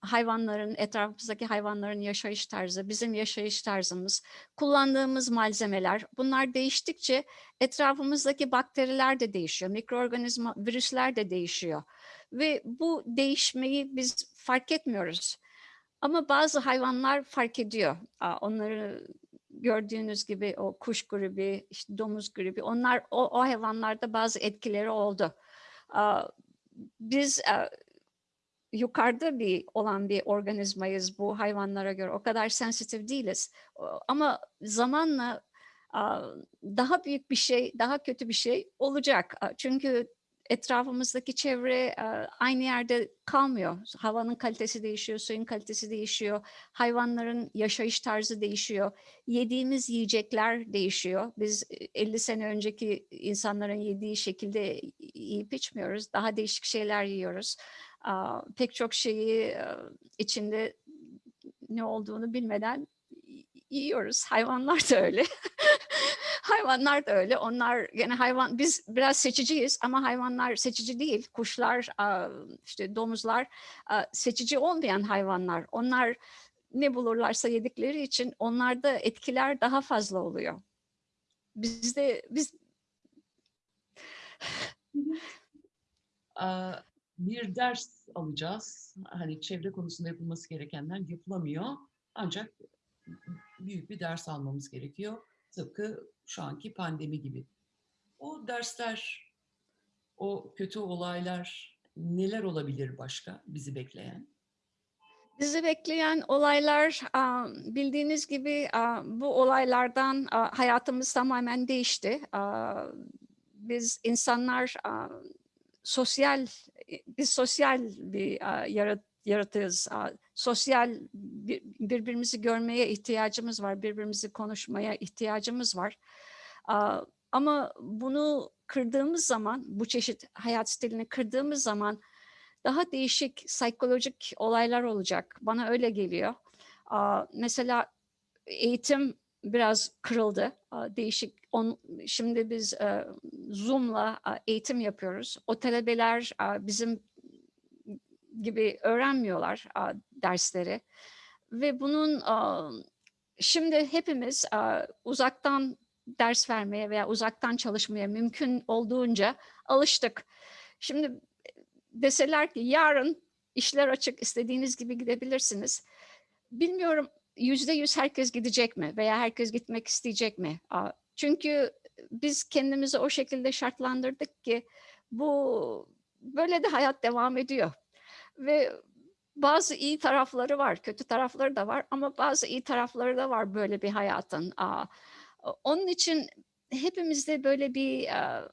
hayvanların, etrafımızdaki hayvanların yaşayış tarzı, bizim yaşayış tarzımız, kullandığımız malzemeler bunlar değiştikçe etrafımızdaki bakteriler de değişiyor, mikroorganizma, virüsler de değişiyor. Ve bu değişmeyi biz fark etmiyoruz. Ama bazı hayvanlar fark ediyor. Onları gördüğünüz gibi o kuş gribi, işte domuz gribi onlar o, o hayvanlarda bazı etkileri oldu. Biz yukarıda bir olan bir organizmayız bu hayvanlara göre. O kadar sensitif değiliz. Ama zamanla daha büyük bir şey, daha kötü bir şey olacak. Çünkü etrafımızdaki çevre e, aynı yerde kalmıyor. Havanın kalitesi değişiyor, suyun kalitesi değişiyor, hayvanların yaşayış tarzı değişiyor, yediğimiz yiyecekler değişiyor. Biz e, 50 sene önceki insanların yediği şekilde yiyip içmiyoruz, daha değişik şeyler yiyoruz. Pek çok şeyi e, içinde ne olduğunu bilmeden yiyoruz. Hayvanlar da öyle. hayvanlar da öyle. Onlar gene hayvan biz biraz seçiciyiz ama hayvanlar seçici değil. Kuşlar, işte domuzlar seçici olmayan hayvanlar. Onlar ne bulurlarsa yedikleri için onlarda etkiler daha fazla oluyor. Bizde biz bir ders alacağız. Hani çevre konusunda yapılması gerekenler yapılamıyor. Ancak büyük bir ders almamız gerekiyor. Tıpkı şu anki pandemi gibi. O dersler, o kötü olaylar neler olabilir başka bizi bekleyen? Bizi bekleyen olaylar bildiğiniz gibi bu olaylardan hayatımız tamamen değişti. Biz insanlar sosyal, biz sosyal bir yarat- yaratığız. Aa, Sosyal bir- birbirimizi görmeye ihtiyacımız var, birbirimizi konuşmaya ihtiyacımız var. Ama bunu kırdığımız zaman, bu çeşit hayat stilini kırdığımız zaman daha değişik psikolojik olaylar olacak. Bana öyle geliyor. Mesela eğitim biraz kırıldı. Değişik. Şimdi biz e, Zoom'la eğitim yapıyoruz. O talebeler bizim gibi öğrenmiyorlar dersleri. Ve bunun şimdi hepimiz uzaktan ders vermeye veya uzaktan çalışmaya mümkün olduğunca alıştık. Şimdi deseler ki yarın işler açık istediğiniz gibi gidebilirsiniz. Bilmiyorum yüzde yüz herkes gidecek mi veya herkes gitmek isteyecek mi? Çünkü biz kendimizi o şekilde şartlandırdık ki bu böyle de hayat devam ediyor. Ve bazı iyi tarafları var, kötü tarafları da var ama bazı iyi tarafları da var böyle bir hayatın. Onun için hepimizde böyle bir e,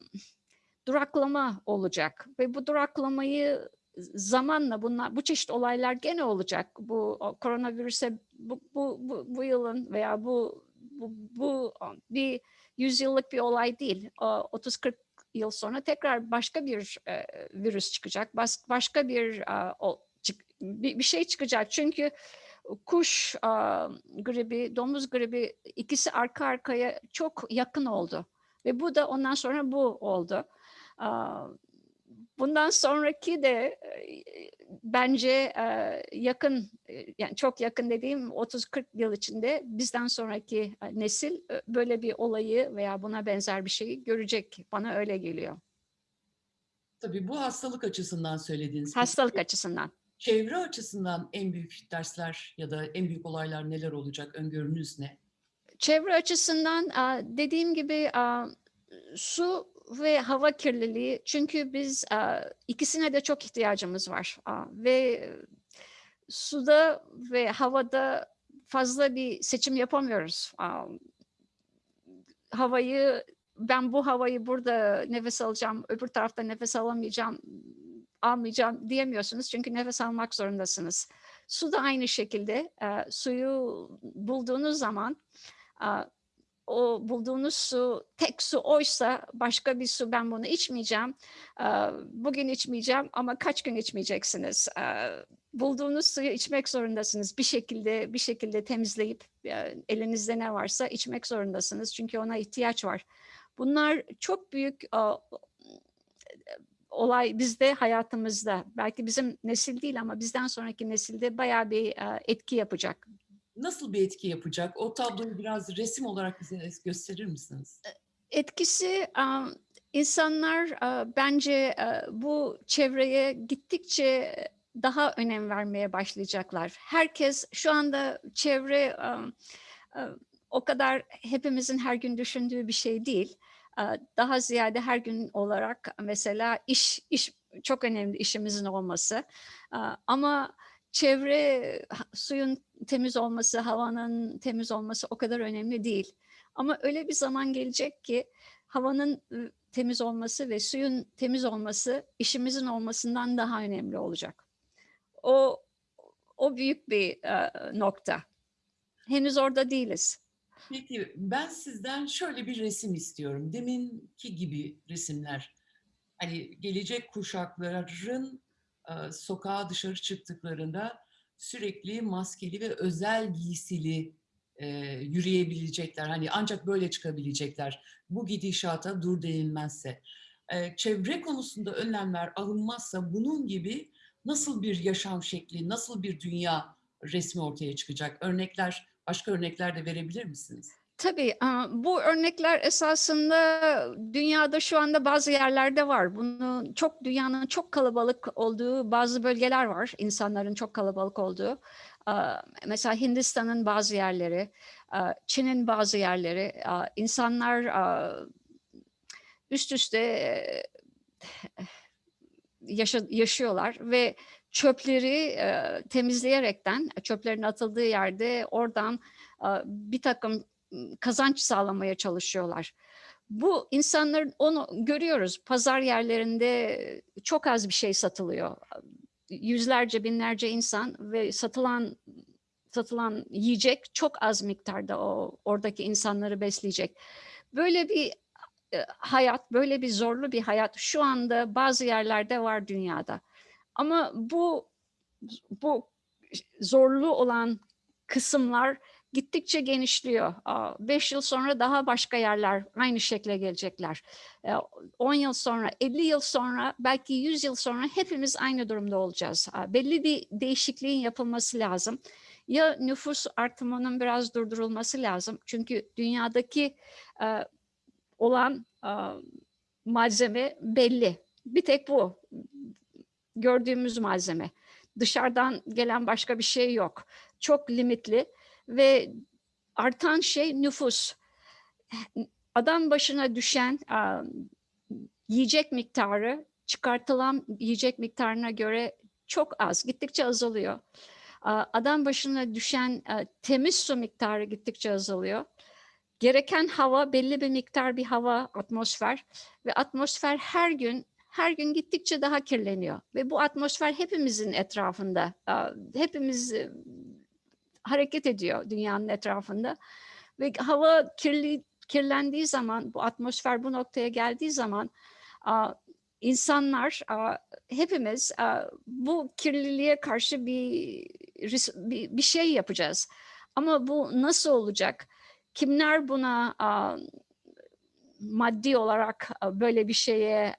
duraklama olacak ve bu duraklamayı zamanla bunlar bu çeşit olaylar gene olacak. Bu koronavirüse bu, bu, bu, bu yılın veya bu bu, bu bir yüzyıllık bir olay değil. O, 30-40 yıl sonra tekrar başka bir e, virüs çıkacak. Bas, başka bir, e, o, çık, bir bir şey çıkacak. Çünkü kuş e, gribi, domuz gribi ikisi arka arkaya çok yakın oldu. Ve bu da ondan sonra bu oldu. Aa, Bundan sonraki de e, bence e, yakın, e, yani çok yakın dediğim 30-40 yıl içinde bizden sonraki nesil böyle bir olayı veya buna benzer bir şeyi görecek. Bana öyle geliyor. Tabii bu hastalık açısından söylediğiniz. Hastalık açısından. Çevre açısından en büyük dersler ya da en büyük olaylar neler olacak? Öngörünüz ne? Çevre açısından dediğim gibi su ve hava kirliliği çünkü biz a, ikisine de çok ihtiyacımız var ve suda ve havada fazla bir seçim yapamıyoruz. Havayı ben bu havayı burada nefes alacağım, öbür tarafta nefes alamayacağım, almayacağım diyemiyorsunuz çünkü nefes almak zorundasınız. Su da aynı şekilde e, suyu bulduğunuz zaman e, o bulduğunuz su tek su oysa başka bir su ben bunu içmeyeceğim. Bugün içmeyeceğim ama kaç gün içmeyeceksiniz? Bulduğunuz suyu içmek zorundasınız. Bir şekilde bir şekilde temizleyip elinizde ne varsa içmek zorundasınız. Çünkü ona ihtiyaç var. Bunlar çok büyük olay bizde hayatımızda. Belki bizim nesil değil ama bizden sonraki nesilde bayağı bir etki yapacak. Nasıl bir etki yapacak? O tabloyu biraz resim olarak bize gösterir misiniz? Etkisi e, insanlar e, bence e, bu çevreye gittikçe daha önem vermeye başlayacaklar. Herkes şu anda çevre o kadar hepimizin her gün düşündüğü bir şey değil. Daha ziyade her gün olarak mesela iş iş çok önemli işimizin olması. Ama çevre suyun temiz olması, havanın temiz olması o kadar önemli değil. Ama öyle bir zaman gelecek ki havanın ı, temiz olması ve suyun temiz olması işimizin olmasından daha önemli olacak. O o büyük bir e, nokta. Henüz orada değiliz. Peki ben sizden şöyle bir resim istiyorum. Deminki gibi resimler. Hani gelecek kuşakların e, sokağa dışarı çıktıklarında sürekli maskeli ve özel giysili e, yürüyebilecekler. Hani ancak böyle çıkabilecekler. Bu gidişata dur denilmezse. E, çevre konusunda önlemler alınmazsa bunun gibi nasıl bir yaşam şekli, nasıl bir dünya resmi ortaya çıkacak? Örnekler, başka örnekler de verebilir misiniz? Tabii bu örnekler esasında dünyada şu anda bazı yerlerde var. Bunu çok dünyanın çok kalabalık olduğu bazı bölgeler var. insanların çok kalabalık olduğu. Mesela Hindistan'ın bazı yerleri, Çin'in bazı yerleri. insanlar üst üste yaşıyorlar ve çöpleri temizleyerekten çöplerin atıldığı yerde oradan bir takım kazanç sağlamaya çalışıyorlar. Bu insanların onu görüyoruz. Pazar yerlerinde çok az bir şey satılıyor. Yüzlerce, binlerce insan ve satılan satılan yiyecek çok az miktarda o oradaki insanları besleyecek. Böyle bir e, hayat, böyle bir zorlu bir hayat şu anda bazı yerlerde var dünyada. Ama bu bu zorlu olan kısımlar gittikçe genişliyor. Aa, Beş yıl sonra daha başka yerler aynı şekle gelecekler. Ee, 10 yıl sonra, 50 yıl sonra, belki 100 yıl sonra hepimiz aynı durumda olacağız. Belli bir değişikliğin yapılması lazım. Ya nüfus artımının biraz durdurulması lazım. Çünkü dünyadaki e, olan e, malzeme belli. Bir tek bu gördüğümüz malzeme. Dışarıdan gelen başka bir şey yok. Çok limitli ve artan şey nüfus. Adam başına düşen a, yiyecek miktarı çıkartılan yiyecek miktarına göre çok az, gittikçe azalıyor. A, Adam başına düşen a, temiz su miktarı gittikçe azalıyor. Gereken hava belli bir miktar bir hava, atmosfer ve atmosfer her gün her gün gittikçe daha kirleniyor ve bu atmosfer hepimizin etrafında, hepimiz e, hareket ediyor dünyanın etrafında ve hava kirli kirlendiği zaman, bu atmosfer bu noktaya geldiği zaman insanlar, hepimiz bu kirliliğe karşı bir, bir şey yapacağız. Ama bu nasıl olacak? Kimler buna maddi olarak böyle bir şeye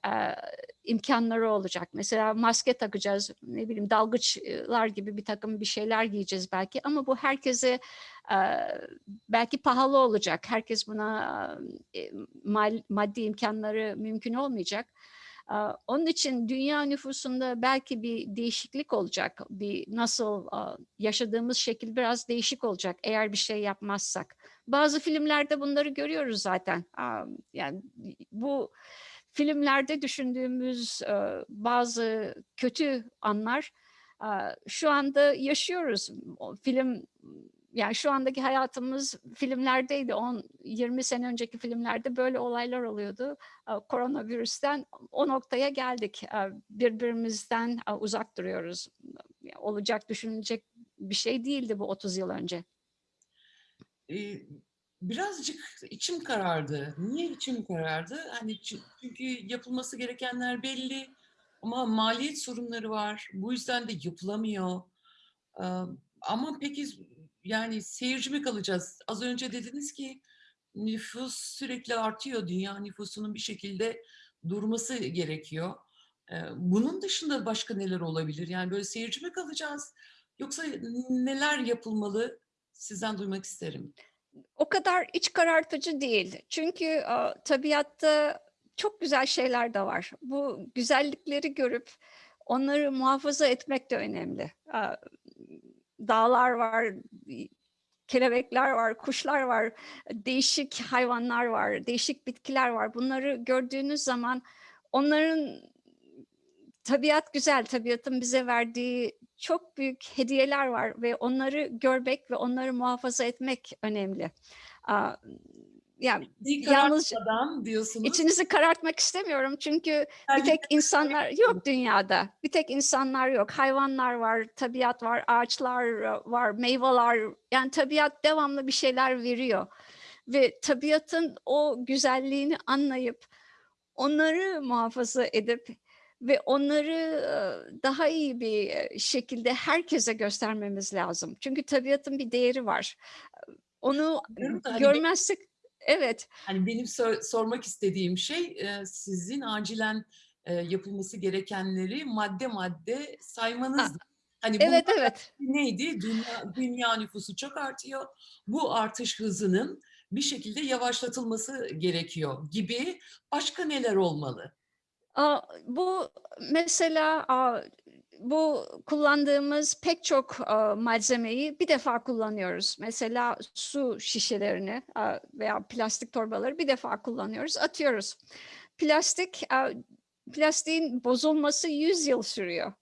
imkanları olacak. Mesela maske takacağız, ne bileyim dalgıçlar gibi bir takım bir şeyler giyeceğiz belki ama bu herkese belki pahalı olacak. Herkes buna maddi imkanları mümkün olmayacak. Onun için dünya nüfusunda belki bir değişiklik olacak. Bir nasıl yaşadığımız şekil biraz değişik olacak eğer bir şey yapmazsak. Bazı filmlerde bunları görüyoruz zaten. Yani bu filmlerde düşündüğümüz e, bazı kötü anlar e, şu anda yaşıyoruz. O film yani şu andaki hayatımız filmlerdeydi. 10-20 sene önceki filmlerde böyle olaylar oluyordu. E, Koronavirüsten o noktaya geldik. E, Birbirimizden e, uzak duruyoruz. Olacak düşünülecek bir şey değildi bu 30 yıl önce. Ee, birazcık içim karardı. Niye içim karardı? Hani çü- çünkü yapılması gerekenler belli ama maliyet sorunları var. Bu yüzden de yapılamıyor. Ama peki yani seyirci mi kalacağız? Az önce dediniz ki nüfus sürekli artıyor. Dünya nüfusunun bir şekilde durması gerekiyor. Bunun dışında başka neler olabilir? Yani böyle seyirci mi kalacağız? Yoksa neler yapılmalı? Sizden duymak isterim. O kadar iç karartıcı değil. Çünkü tabiatta çok güzel şeyler de var. Bu güzellikleri görüp onları muhafaza etmek de önemli. Dağlar var, kelebekler var, kuşlar var, değişik hayvanlar var, değişik bitkiler var. Bunları gördüğünüz zaman onların tabiat güzel, tabiatın bize verdiği çok büyük hediyeler var ve onları görmek ve onları muhafaza etmek önemli. Aa, yani Yalnız- diyorsunuz. içinizi karartmak istemiyorum çünkü bir Belki tek insanlar yok dünyada. Bir tek insanlar yok. Hayvanlar var, tabiat var, ağaçlar var, meyveler. Yani tabiat devamlı bir şeyler veriyor. Ve tabiatın o güzelliğini anlayıp onları muhafaza edip ve onları daha iyi bir şekilde herkese göstermemiz lazım. Çünkü tabiatın bir değeri var. Onu hani görmezsek evet Hani benim sor- sormak istediğim şey sizin acilen yapılması gerekenleri madde madde saymanız. Hani bu evet evet neydi? Dünya, dünya nüfusu çok artıyor. Bu artış hızının bir şekilde yavaşlatılması gerekiyor gibi başka neler olmalı? Bu mesela bu kullandığımız pek çok malzemeyi bir defa kullanıyoruz. Mesela su şişelerini veya plastik torbaları bir defa kullanıyoruz, atıyoruz. Plastik, plastiğin bozulması 100 yıl sürüyor.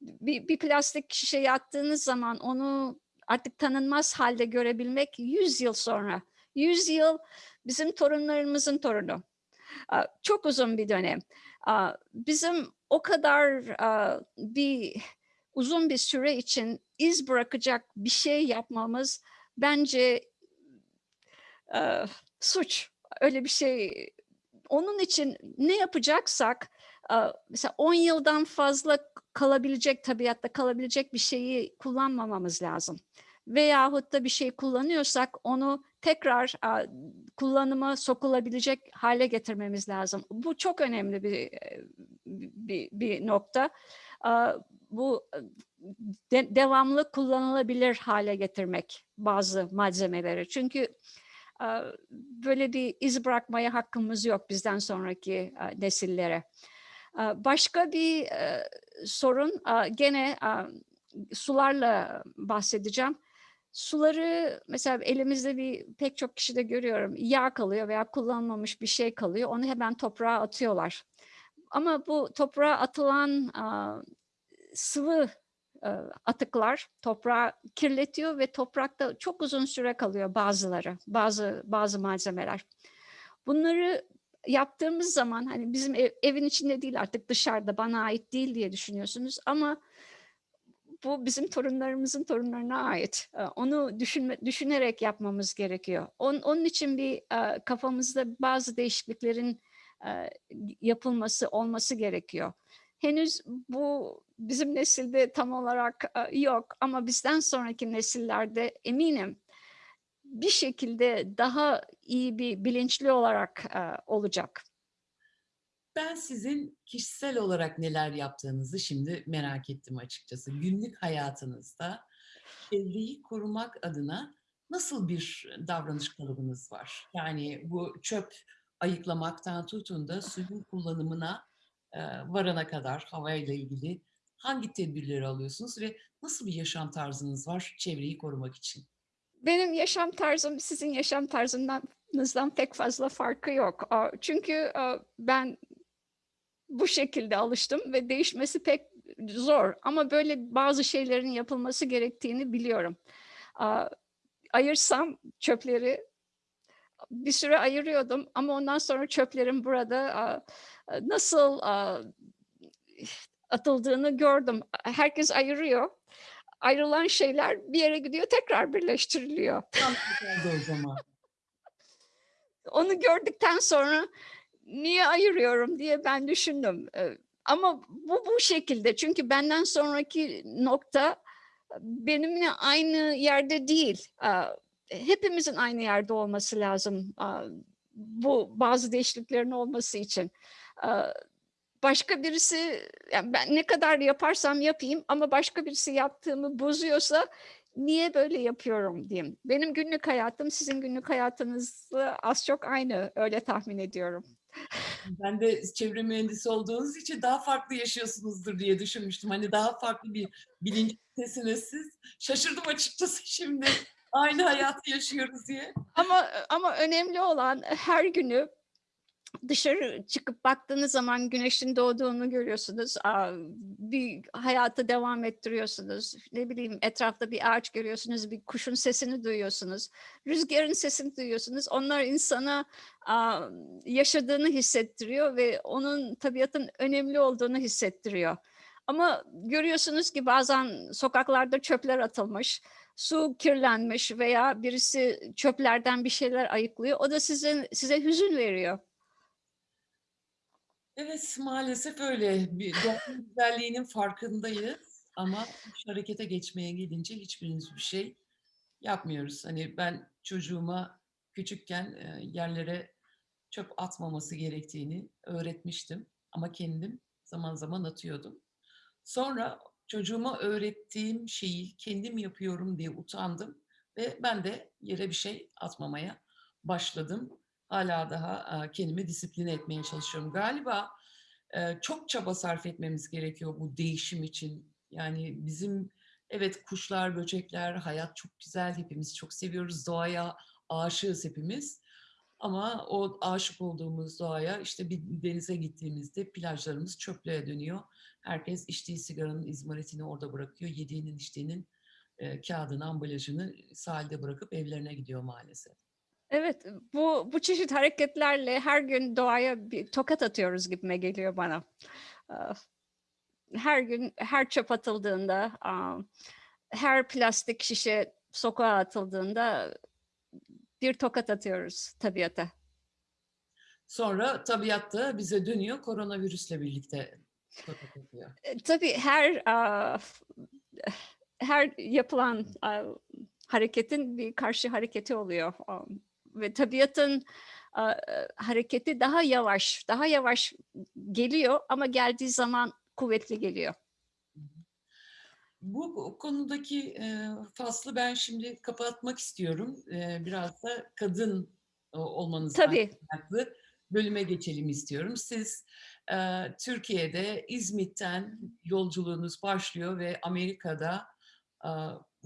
Bir, bir plastik şişeyi attığınız zaman onu artık tanınmaz halde görebilmek 100 yıl sonra. 100 yıl bizim torunlarımızın torunu. Çok uzun bir dönem. Bizim o kadar bir uzun bir süre için iz bırakacak bir şey yapmamız bence suç. Öyle bir şey. Onun için ne yapacaksak mesela 10 yıldan fazla kalabilecek tabiatta kalabilecek bir şeyi kullanmamamız lazım. Veyahut da bir şey kullanıyorsak onu tekrar aa, kullanıma sokulabilecek hale getirmemiz lazım. Bu çok önemli bir e, bir, bir nokta. Aa, Bu e, de- devamlı kullanılabilir hale getirmek bazı malzemeleri. Çünkü e, böyle bir iz bırakmaya hakkımız yok bizden sonraki e, nesillere. E, Başka bir e, sorun e, gene e, sularla bahsedeceğim. Suları mesela elimizde bir pek çok kişide görüyorum yağ kalıyor veya kullanılmamış bir şey kalıyor onu hemen toprağa atıyorlar. Ama bu toprağa atılan aa, sıvı e, atıklar toprağı kirletiyor ve toprakta çok uzun süre kalıyor bazıları, bazı bazı malzemeler. Bunları yaptığımız zaman hani bizim ev- evin içinde değil artık dışarıda bana ait değil diye düşünüyorsunuz ama bu bizim torunlarımızın torunlarına ait. Ee, Onu düşünme, düşünerek yapmamız gerekiyor. On- onun için bir e, kafamızda bazı değişikliklerin e, yapılması, olması gerekiyor. Henüz bu bizim nesilde tam olarak e, yok ama bizden sonraki nesillerde eminim bir şekilde daha iyi bir bilinçli olarak olacak. Ben sizin kişisel olarak neler yaptığınızı şimdi merak ettim açıkçası. Günlük hayatınızda çevreyi korumak adına nasıl bir davranış kalıbınız var? Yani bu çöp ayıklamaktan tutun da suyun kullanımına e, varana kadar havayla ilgili hangi tedbirleri alıyorsunuz ve nasıl bir yaşam tarzınız var çevreyi korumak için? Benim yaşam tarzım sizin yaşam tarzınızdan pek fazla farkı yok. Çünkü ben bu şekilde alıştım ve değişmesi pek zor. Ama böyle bazı şeylerin yapılması gerektiğini biliyorum. Ayırsam çöpleri bir süre ayırıyordum ama ondan sonra çöplerin burada nasıl atıldığını gördüm. Herkes ayırıyor. Ayrılan şeyler bir yere gidiyor tekrar birleştiriliyor. Tam oldu o zaman. Onu gördükten sonra niye ayırıyorum diye ben düşündüm. Ama bu bu şekilde çünkü benden sonraki nokta benimle aynı yerde değil. Hepimizin aynı yerde olması lazım. Bu bazı değişikliklerin olması için. Başka birisi yani ben ne kadar yaparsam yapayım ama başka birisi yaptığımı bozuyorsa niye böyle yapıyorum diyeyim. Benim günlük hayatım sizin günlük hayatınızla az çok aynı öyle tahmin ediyorum. Ben de çevre mühendisi olduğunuz için daha farklı yaşıyorsunuzdur diye düşünmüştüm. Hani daha farklı bir bilinçtesiniz siz. Şaşırdım açıkçası şimdi. Aynı hayatı yaşıyoruz diye. Ama ama önemli olan her günü dışarı çıkıp baktığınız zaman güneşin doğduğunu görüyorsunuz. Bir hayatı devam ettiriyorsunuz. Ne bileyim etrafta bir ağaç görüyorsunuz, bir kuşun sesini duyuyorsunuz. Rüzgarın sesini duyuyorsunuz. Onlar insana yaşadığını hissettiriyor ve onun tabiatın önemli olduğunu hissettiriyor. Ama görüyorsunuz ki bazen sokaklarda çöpler atılmış, su kirlenmiş veya birisi çöplerden bir şeyler ayıklıyor. O da sizin size hüzün veriyor. Evet, maalesef öyle. Bir doğanın güzelliğinin farkındayız ama iş harekete geçmeye gelince hiçbirimiz bir şey yapmıyoruz. Hani ben çocuğuma küçükken e, yerlere çöp atmaması gerektiğini öğretmiştim ama kendim zaman zaman atıyordum. Sonra çocuğuma öğrettiğim şeyi kendim yapıyorum diye utandım ve ben de yere bir şey atmamaya başladım. Hala daha e, kendimi disipline etmeye çalışıyorum. Galiba e, çok çaba sarf etmemiz gerekiyor bu değişim için. Yani bizim evet kuşlar, böcekler, hayat çok güzel. Hepimiz çok seviyoruz. Doğaya aşığız hepimiz. Ama o aşık olduğumuz doğaya işte bir denize gittiğimizde plajlarımız çöplüğe dönüyor. Herkes içtiği sigaranın izmaritini orada bırakıyor. Yediğinin içtiğinin e, kağıdını, ambalajını sahilde bırakıp evlerine gidiyor maalesef. Evet, bu bu çeşit hareketlerle her gün doğaya bir tokat atıyoruz gibime geliyor bana. Her gün her çöp atıldığında, her plastik şişe sokağa atıldığında bir tokat atıyoruz tabiata. Sonra tabiat da bize dönüyor koronavirüsle birlikte tokat atıyor. E, Tabii her her yapılan hareketin bir karşı hareketi oluyor. Ve tabiatın ah, hareketi daha yavaş, daha yavaş geliyor ama geldiği zaman kuvvetli geliyor. Bu bu konudaki e, faslı ben şimdi kapatmak istiyorum. E, biraz da kadın e, olmanızdan Tabii. kaynaklı bölüme geçelim istiyorum. Siz e, Türkiye'de İzmit'ten yolculuğunuz başlıyor ve Amerika'da e,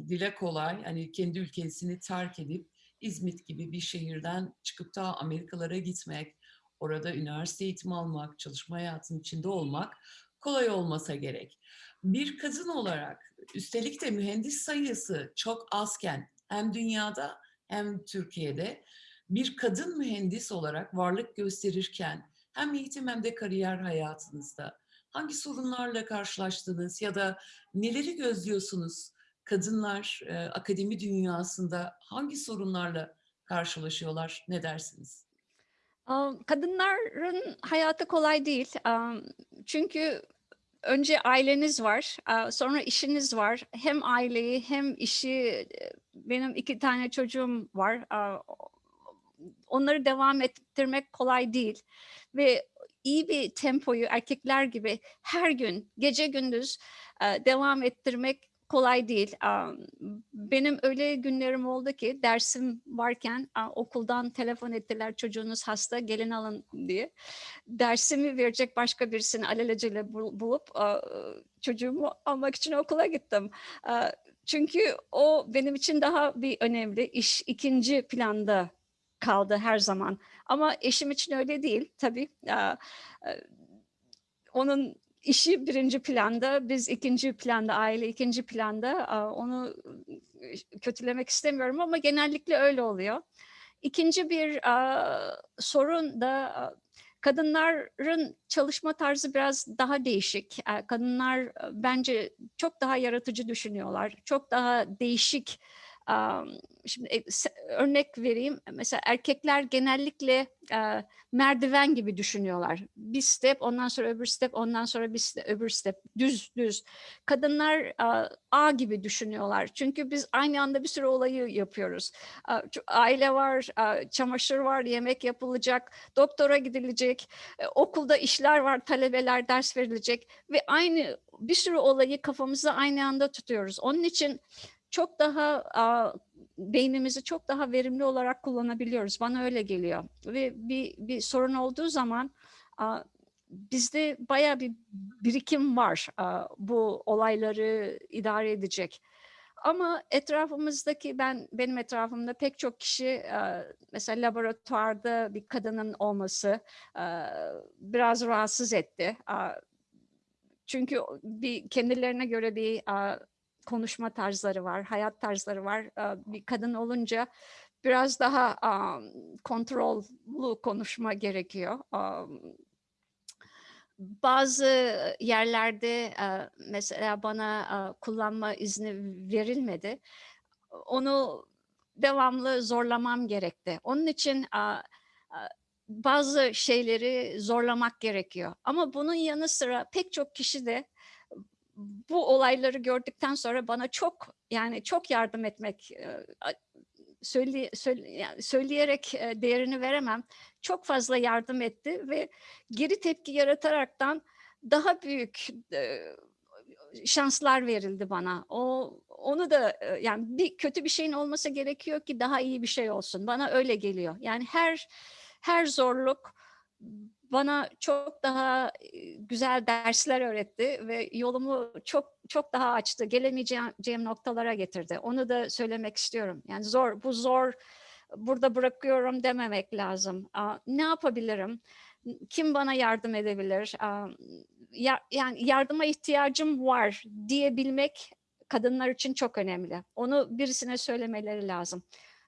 dile kolay hani kendi ülkesini terk edip İzmit gibi bir şehirden çıkıp da Amerikalara gitmek, orada üniversite eğitimi almak, çalışma hayatının içinde olmak kolay olmasa gerek. Bir kadın olarak üstelik de mühendis sayısı çok azken hem dünyada hem Türkiye'de bir kadın mühendis olarak varlık gösterirken hem eğitim hem de kariyer hayatınızda hangi sorunlarla karşılaştınız ya da neleri gözlüyorsunuz? Kadınlar e, akademi dünyasında hangi sorunlarla karşılaşıyorlar? Ne dersiniz? Kadınların hayatı kolay değil. Çünkü önce aileniz var, sonra işiniz var. Hem aileyi hem işi, e, benim iki tane çocuğum var. Onları devam ettirmek kolay değil. Ve iyi bir tempoyu erkekler gibi her gün, gece gündüz e, devam ettirmek kolay değil. Benim öyle günlerim oldu ki dersim varken okuldan telefon ettiler çocuğunuz hasta gelin alın diye. Dersimi verecek başka birisini alelacele bul- bulup çocuğumu almak için okula gittim. Çünkü o benim için daha bir önemli iş ikinci planda kaldı her zaman. Ama eşim için öyle değil tabii. Onun işi birinci planda, biz ikinci planda, aile ikinci planda. Onu e, kötülemek istemiyorum ama genellikle öyle oluyor. İkinci bir sorun da kadınların çalışma tarzı biraz daha değişik. Kadınlar e, bence çok daha yaratıcı düşünüyorlar. Çok daha değişik. Şimdi e, örnek vereyim. Mesela erkekler genellikle e, merdiven gibi düşünüyorlar. Bir step, ondan sonra öbür step, ondan sonra bir step, öbür step. Düz, düz. Kadınlar a, ağ gibi düşünüyorlar. Çünkü biz aynı anda bir sürü olayı yapıyoruz. A, Aile var, a, çamaşır var, yemek yapılacak, doktora gidilecek, e, okulda işler var, talebeler ders verilecek ve aynı bir sürü olayı kafamızda aynı anda tutuyoruz. Onun için çok daha beynimizi çok daha verimli olarak kullanabiliyoruz. Bana öyle geliyor. Ve bir bir sorun olduğu zaman bizde bayağı bir birikim var bu olayları idare edecek. Ama etrafımızdaki ben benim etrafımda pek çok kişi mesela laboratuvarda bir kadının olması biraz rahatsız etti. Çünkü bir kendilerine göre bir konuşma tarzları var, hayat tarzları var. Bir kadın olunca biraz daha kontrollü konuşma gerekiyor. Bazı yerlerde mesela bana kullanma izni verilmedi. Onu devamlı zorlamam gerekti. Onun için bazı şeyleri zorlamak gerekiyor. Ama bunun yanı sıra pek çok kişi de bu olayları gördükten sonra bana çok yani çok yardım etmek e, söyle, söyle- söyleyerek e, değerini veremem. Çok fazla yardım etti ve geri tepki yarataraktan daha büyük e, şanslar verildi bana. O onu da yani bir kötü bir şeyin olması gerekiyor ki daha iyi bir şey olsun. Bana öyle geliyor. Yani her her zorluk bana çok daha güzel dersler öğretti ve yolumu çok çok daha açtı. Gelemeyeceğim noktalara getirdi. Onu da söylemek istiyorum. Yani zor, bu zor, burada bırakıyorum dememek lazım. Ne yapabilirim? Kim bana yardım edebilir? Yani yardıma ihtiyacım var diyebilmek kadınlar için çok önemli. Onu birisine söylemeleri lazım.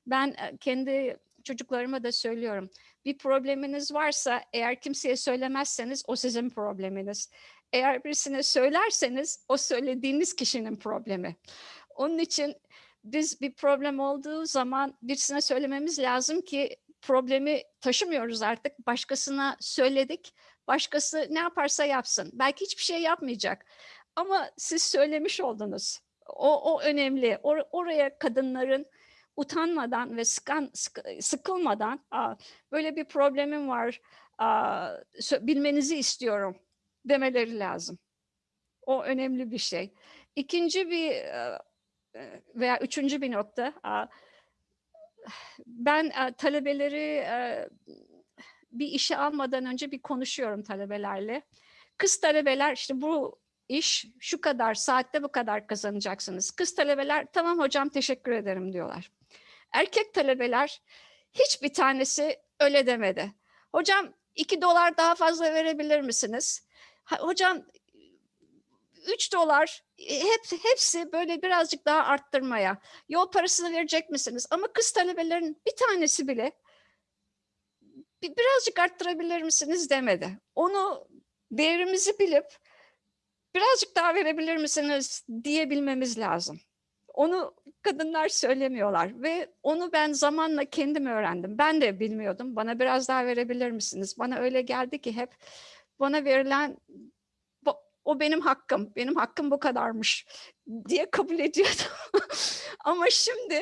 Ben kendi çocuklarıma da söylüyorum. Bir probleminiz varsa eğer kimseye söylemezseniz o sizin probleminiz. Eğer birisine söylerseniz o söylediğiniz kişinin problemi. Onun için biz bir problem olduğu zaman birisine söylememiz lazım ki problemi taşımıyoruz artık. Başkasına söyledik. Başkası ne yaparsa yapsın. Belki hiçbir şey yapmayacak. Ama siz söylemiş oldunuz. O, o önemli. Or- oraya kadınların utanmadan ve sıkan, sık- sıkılmadan "Aa, böyle bir problemim var bilmenizi istiyorum demeleri lazım. O önemli bir şey. İkinci bir e, e, veya üçüncü bir nokta ben e, talebeleri bir işe almadan önce bir konuşuyorum talebelerle. Kız talebeler işte bu iş şu kadar saatte bu kadar kazanacaksınız. Kız talebeler tamam hocam teşekkür ederim diyorlar. Erkek talebeler hiçbir tanesi öyle demedi. Hocam iki dolar daha fazla verebilir misiniz? Hocam 3 dolar e, hep, hepsi böyle birazcık daha arttırmaya. Yol parasını verecek misiniz? Ama kız talebelerin bir tanesi bile "Bir- birazcık arttırabilir misiniz demedi. Onu değerimizi bilip birazcık daha verebilir misiniz diyebilmemiz lazım. Onu kadınlar söylemiyorlar ve onu ben zamanla kendim öğrendim. Ben de bilmiyordum. Bana biraz daha verebilir misiniz? Bana öyle geldi ki hep bana verilen o benim hakkım. Benim hakkım bu kadarmış diye kabul ediyordum. Ama şimdi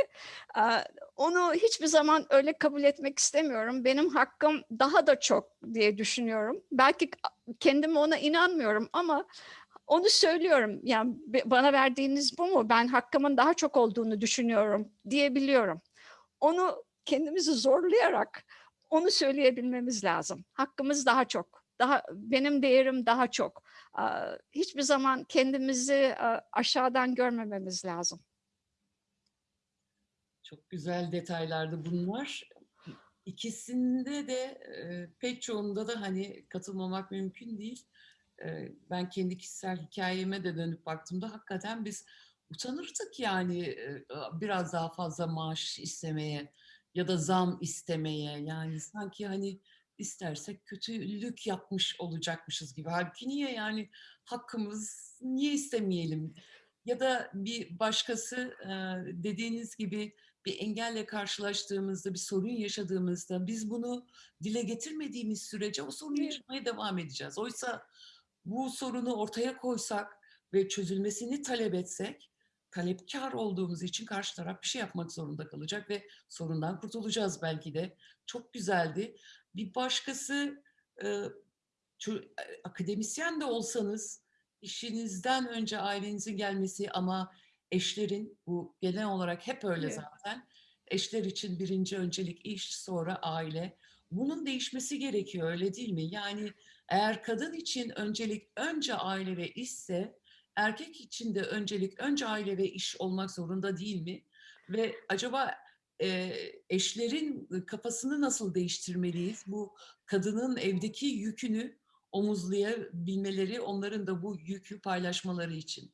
onu hiçbir zaman öyle kabul etmek istemiyorum. Benim hakkım daha da çok diye düşünüyorum. Belki kendim ona inanmıyorum ama onu söylüyorum. Yani bana verdiğiniz bu mu? Ben hakkımın daha çok olduğunu düşünüyorum diyebiliyorum. Onu kendimizi zorlayarak onu söyleyebilmemiz lazım. Hakkımız daha çok. Daha benim değerim daha çok. Hiçbir zaman kendimizi aşağıdan görmememiz lazım. Çok güzel detaylardı bunlar. İkisinde de pek çoğunda da hani katılmamak mümkün değil. E, ben kendi kişisel hikayeme de dönüp baktığımda hakikaten biz utanırdık yani e, biraz daha fazla maaş istemeye ya da zam istemeye. Yani sanki hani istersek kötülük yapmış olacakmışız gibi. Halbuki niye yani hakkımız niye istemeyelim? Ya da bir başkası dediğiniz gibi bir engelle karşılaştığımızda, bir sorun yaşadığımızda biz bunu dile getirmediğimiz sürece o sorunu yaşamaya devam edeceğiz. Oysa bu sorunu ortaya koysak ve çözülmesini talep etsek, talepkar olduğumuz için karşı taraf bir şey yapmak zorunda kalacak ve sorundan kurtulacağız belki de. Çok güzeldi. Bir başkası e, e, akademisyen de olsanız işinizden önce ailenizin gelmesi ama eşlerin bu genel olarak hep öyle Evet. zaten. Eşler için birinci öncelik iş sonra aile. Bunun değişmesi gerekiyor öyle değil mi? Yani eğer kadın için öncelik önce aile ve işse erkek için de öncelik önce aile ve iş olmak zorunda değil mi? Ve acaba e, eşlerin kafasını nasıl değiştirmeliyiz? Bu kadının evdeki yükünü omuzlayabilmeleri, onların da bu yükü paylaşmaları için.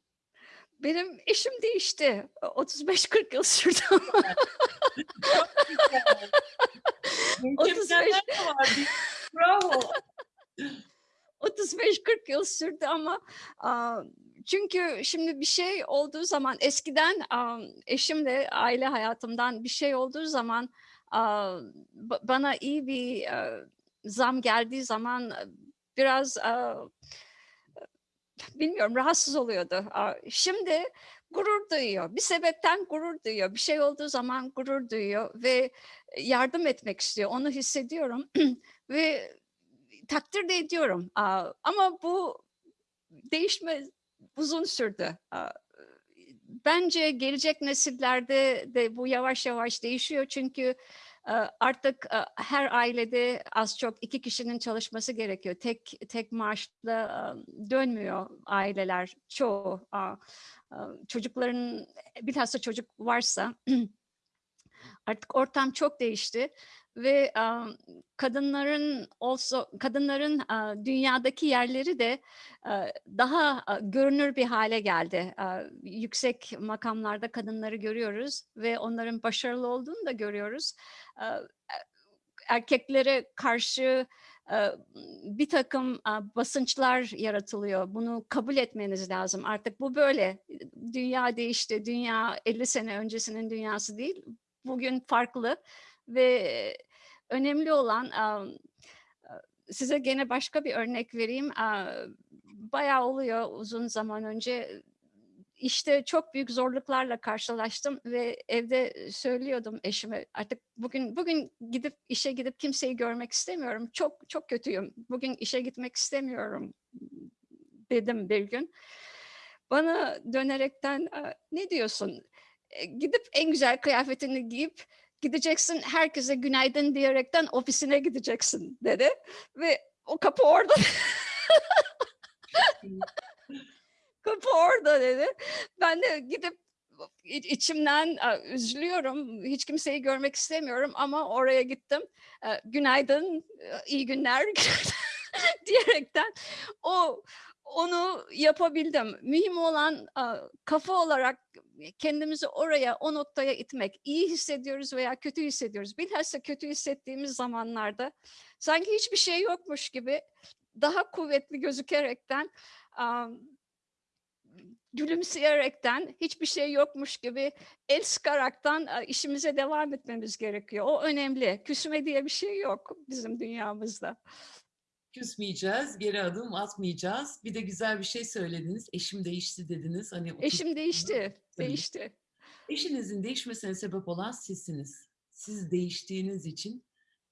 Benim eşim değişti. 35-40 yıl sürdü ama Çok güzel. Mükemmeller de var. değil mi? Bravo. 35-40 yıl sürdü ama çünkü şimdi bir şey olduğu zaman eskiden eşimle aile hayatımdan bir şey olduğu zaman bana iyi bir zam geldiği zaman biraz bilmiyorum rahatsız oluyordu. Şimdi gurur duyuyor. Bir sebepten gurur duyuyor. Bir şey olduğu zaman gurur duyuyor ve yardım etmek istiyor. Onu hissediyorum ve takdir de ediyorum. Ama bu değişme uzun sürdü. Bence gelecek nesillerde de bu yavaş yavaş değişiyor çünkü artık her ailede az çok iki kişinin çalışması gerekiyor. Tek tek maaşla dönmüyor aileler çoğu. Çocukların bilhassa çocuk varsa artık ortam çok değişti ve um, kadınların olsa kadınların uh, dünyadaki yerleri de uh, daha uh, görünür bir hale geldi. Uh, yüksek makamlarda kadınları görüyoruz ve onların başarılı olduğunu da görüyoruz. Uh, erkeklere karşı bir takım basınçlar yaratılıyor. Bunu kabul etmeniz lazım. Artık bu böyle. Dünya değişti. Dünya 50 sene öncesinin dünyası değil. Bugün farklı ve önemli olan um, size gene başka bir örnek vereyim. Bayağı oluyor uzun zaman önce işte çok büyük zorluklarla karşılaştım ve evde söylüyordum eşime artık bugün bugün gidip işe gidip kimseyi görmek istemiyorum. Çok çok kötüyüm. Bugün işe gitmek istemiyorum dedim bir gün. Bana dönerekten "Aa, ne diyorsun? E, Gidip en güzel kıyafetini giyip gideceksin herkese günaydın diyerekten ofisine gideceksin dedi ve o kapı orada kapı orada dedi. Ben de gidip içimden "Aa, üzülüyorum. Hiç kimseyi görmek istemiyorum ama oraya gittim. Ee, Günaydın, e, iyi günler diyerekten o onu yapabildim. Mühim olan kafa olarak kendimizi oraya, o noktaya itmek. İyi hissediyoruz veya kötü hissediyoruz. Bilhassa kötü hissettiğimiz zamanlarda sanki hiçbir şey yokmuş gibi daha kuvvetli gözükerekten gülümseyerekten hiçbir şey yokmuş gibi el sıkaraktan işimize devam etmemiz gerekiyor. O önemli. Küsme diye bir şey yok bizim dünyamızda. Küsmeyeceğiz, geri adım atmayacağız. Bir de güzel bir şey söylediniz. Eşim değişti dediniz. Hani Eşim değişti, Tabii. değişti. Eşinizin değişmesine sebep olan sizsiniz. Siz değiştiğiniz için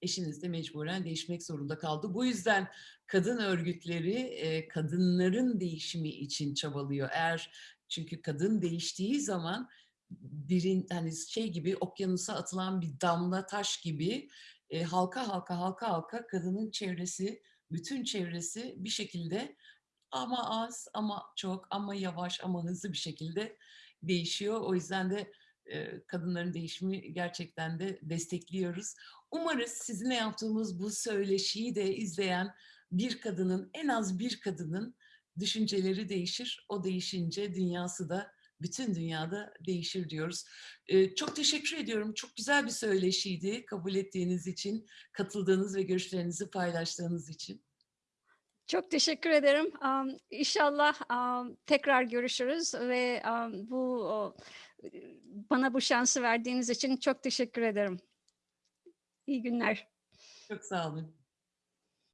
eşiniz de mecburen değişmek zorunda kaldı. Bu yüzden kadın örgütleri e, kadınların değişimi için çabalıyor. Eğer çünkü kadın değiştiği zaman birin hani şey gibi okyanusa atılan bir damla taş gibi e, halka halka halka halka kadının çevresi, bütün çevresi bir şekilde ama az ama çok ama yavaş ama hızlı bir şekilde değişiyor. O yüzden de e, kadınların değişimi gerçekten de destekliyoruz. Umarız sizinle yaptığımız bu söyleşiyi de izleyen bir kadının, en az bir kadının düşünceleri değişir. O değişince dünyası da bütün dünyada değişir diyoruz. Çok teşekkür ediyorum. Çok güzel bir söyleşiydi. Kabul ettiğiniz için, katıldığınız ve görüşlerinizi paylaştığınız için. Çok teşekkür ederim. Am, İnşallah am, tekrar görüşürüz ve am, bu o, bana bu şansı verdiğiniz için çok teşekkür ederim. İyi günler. Çok sağ olun.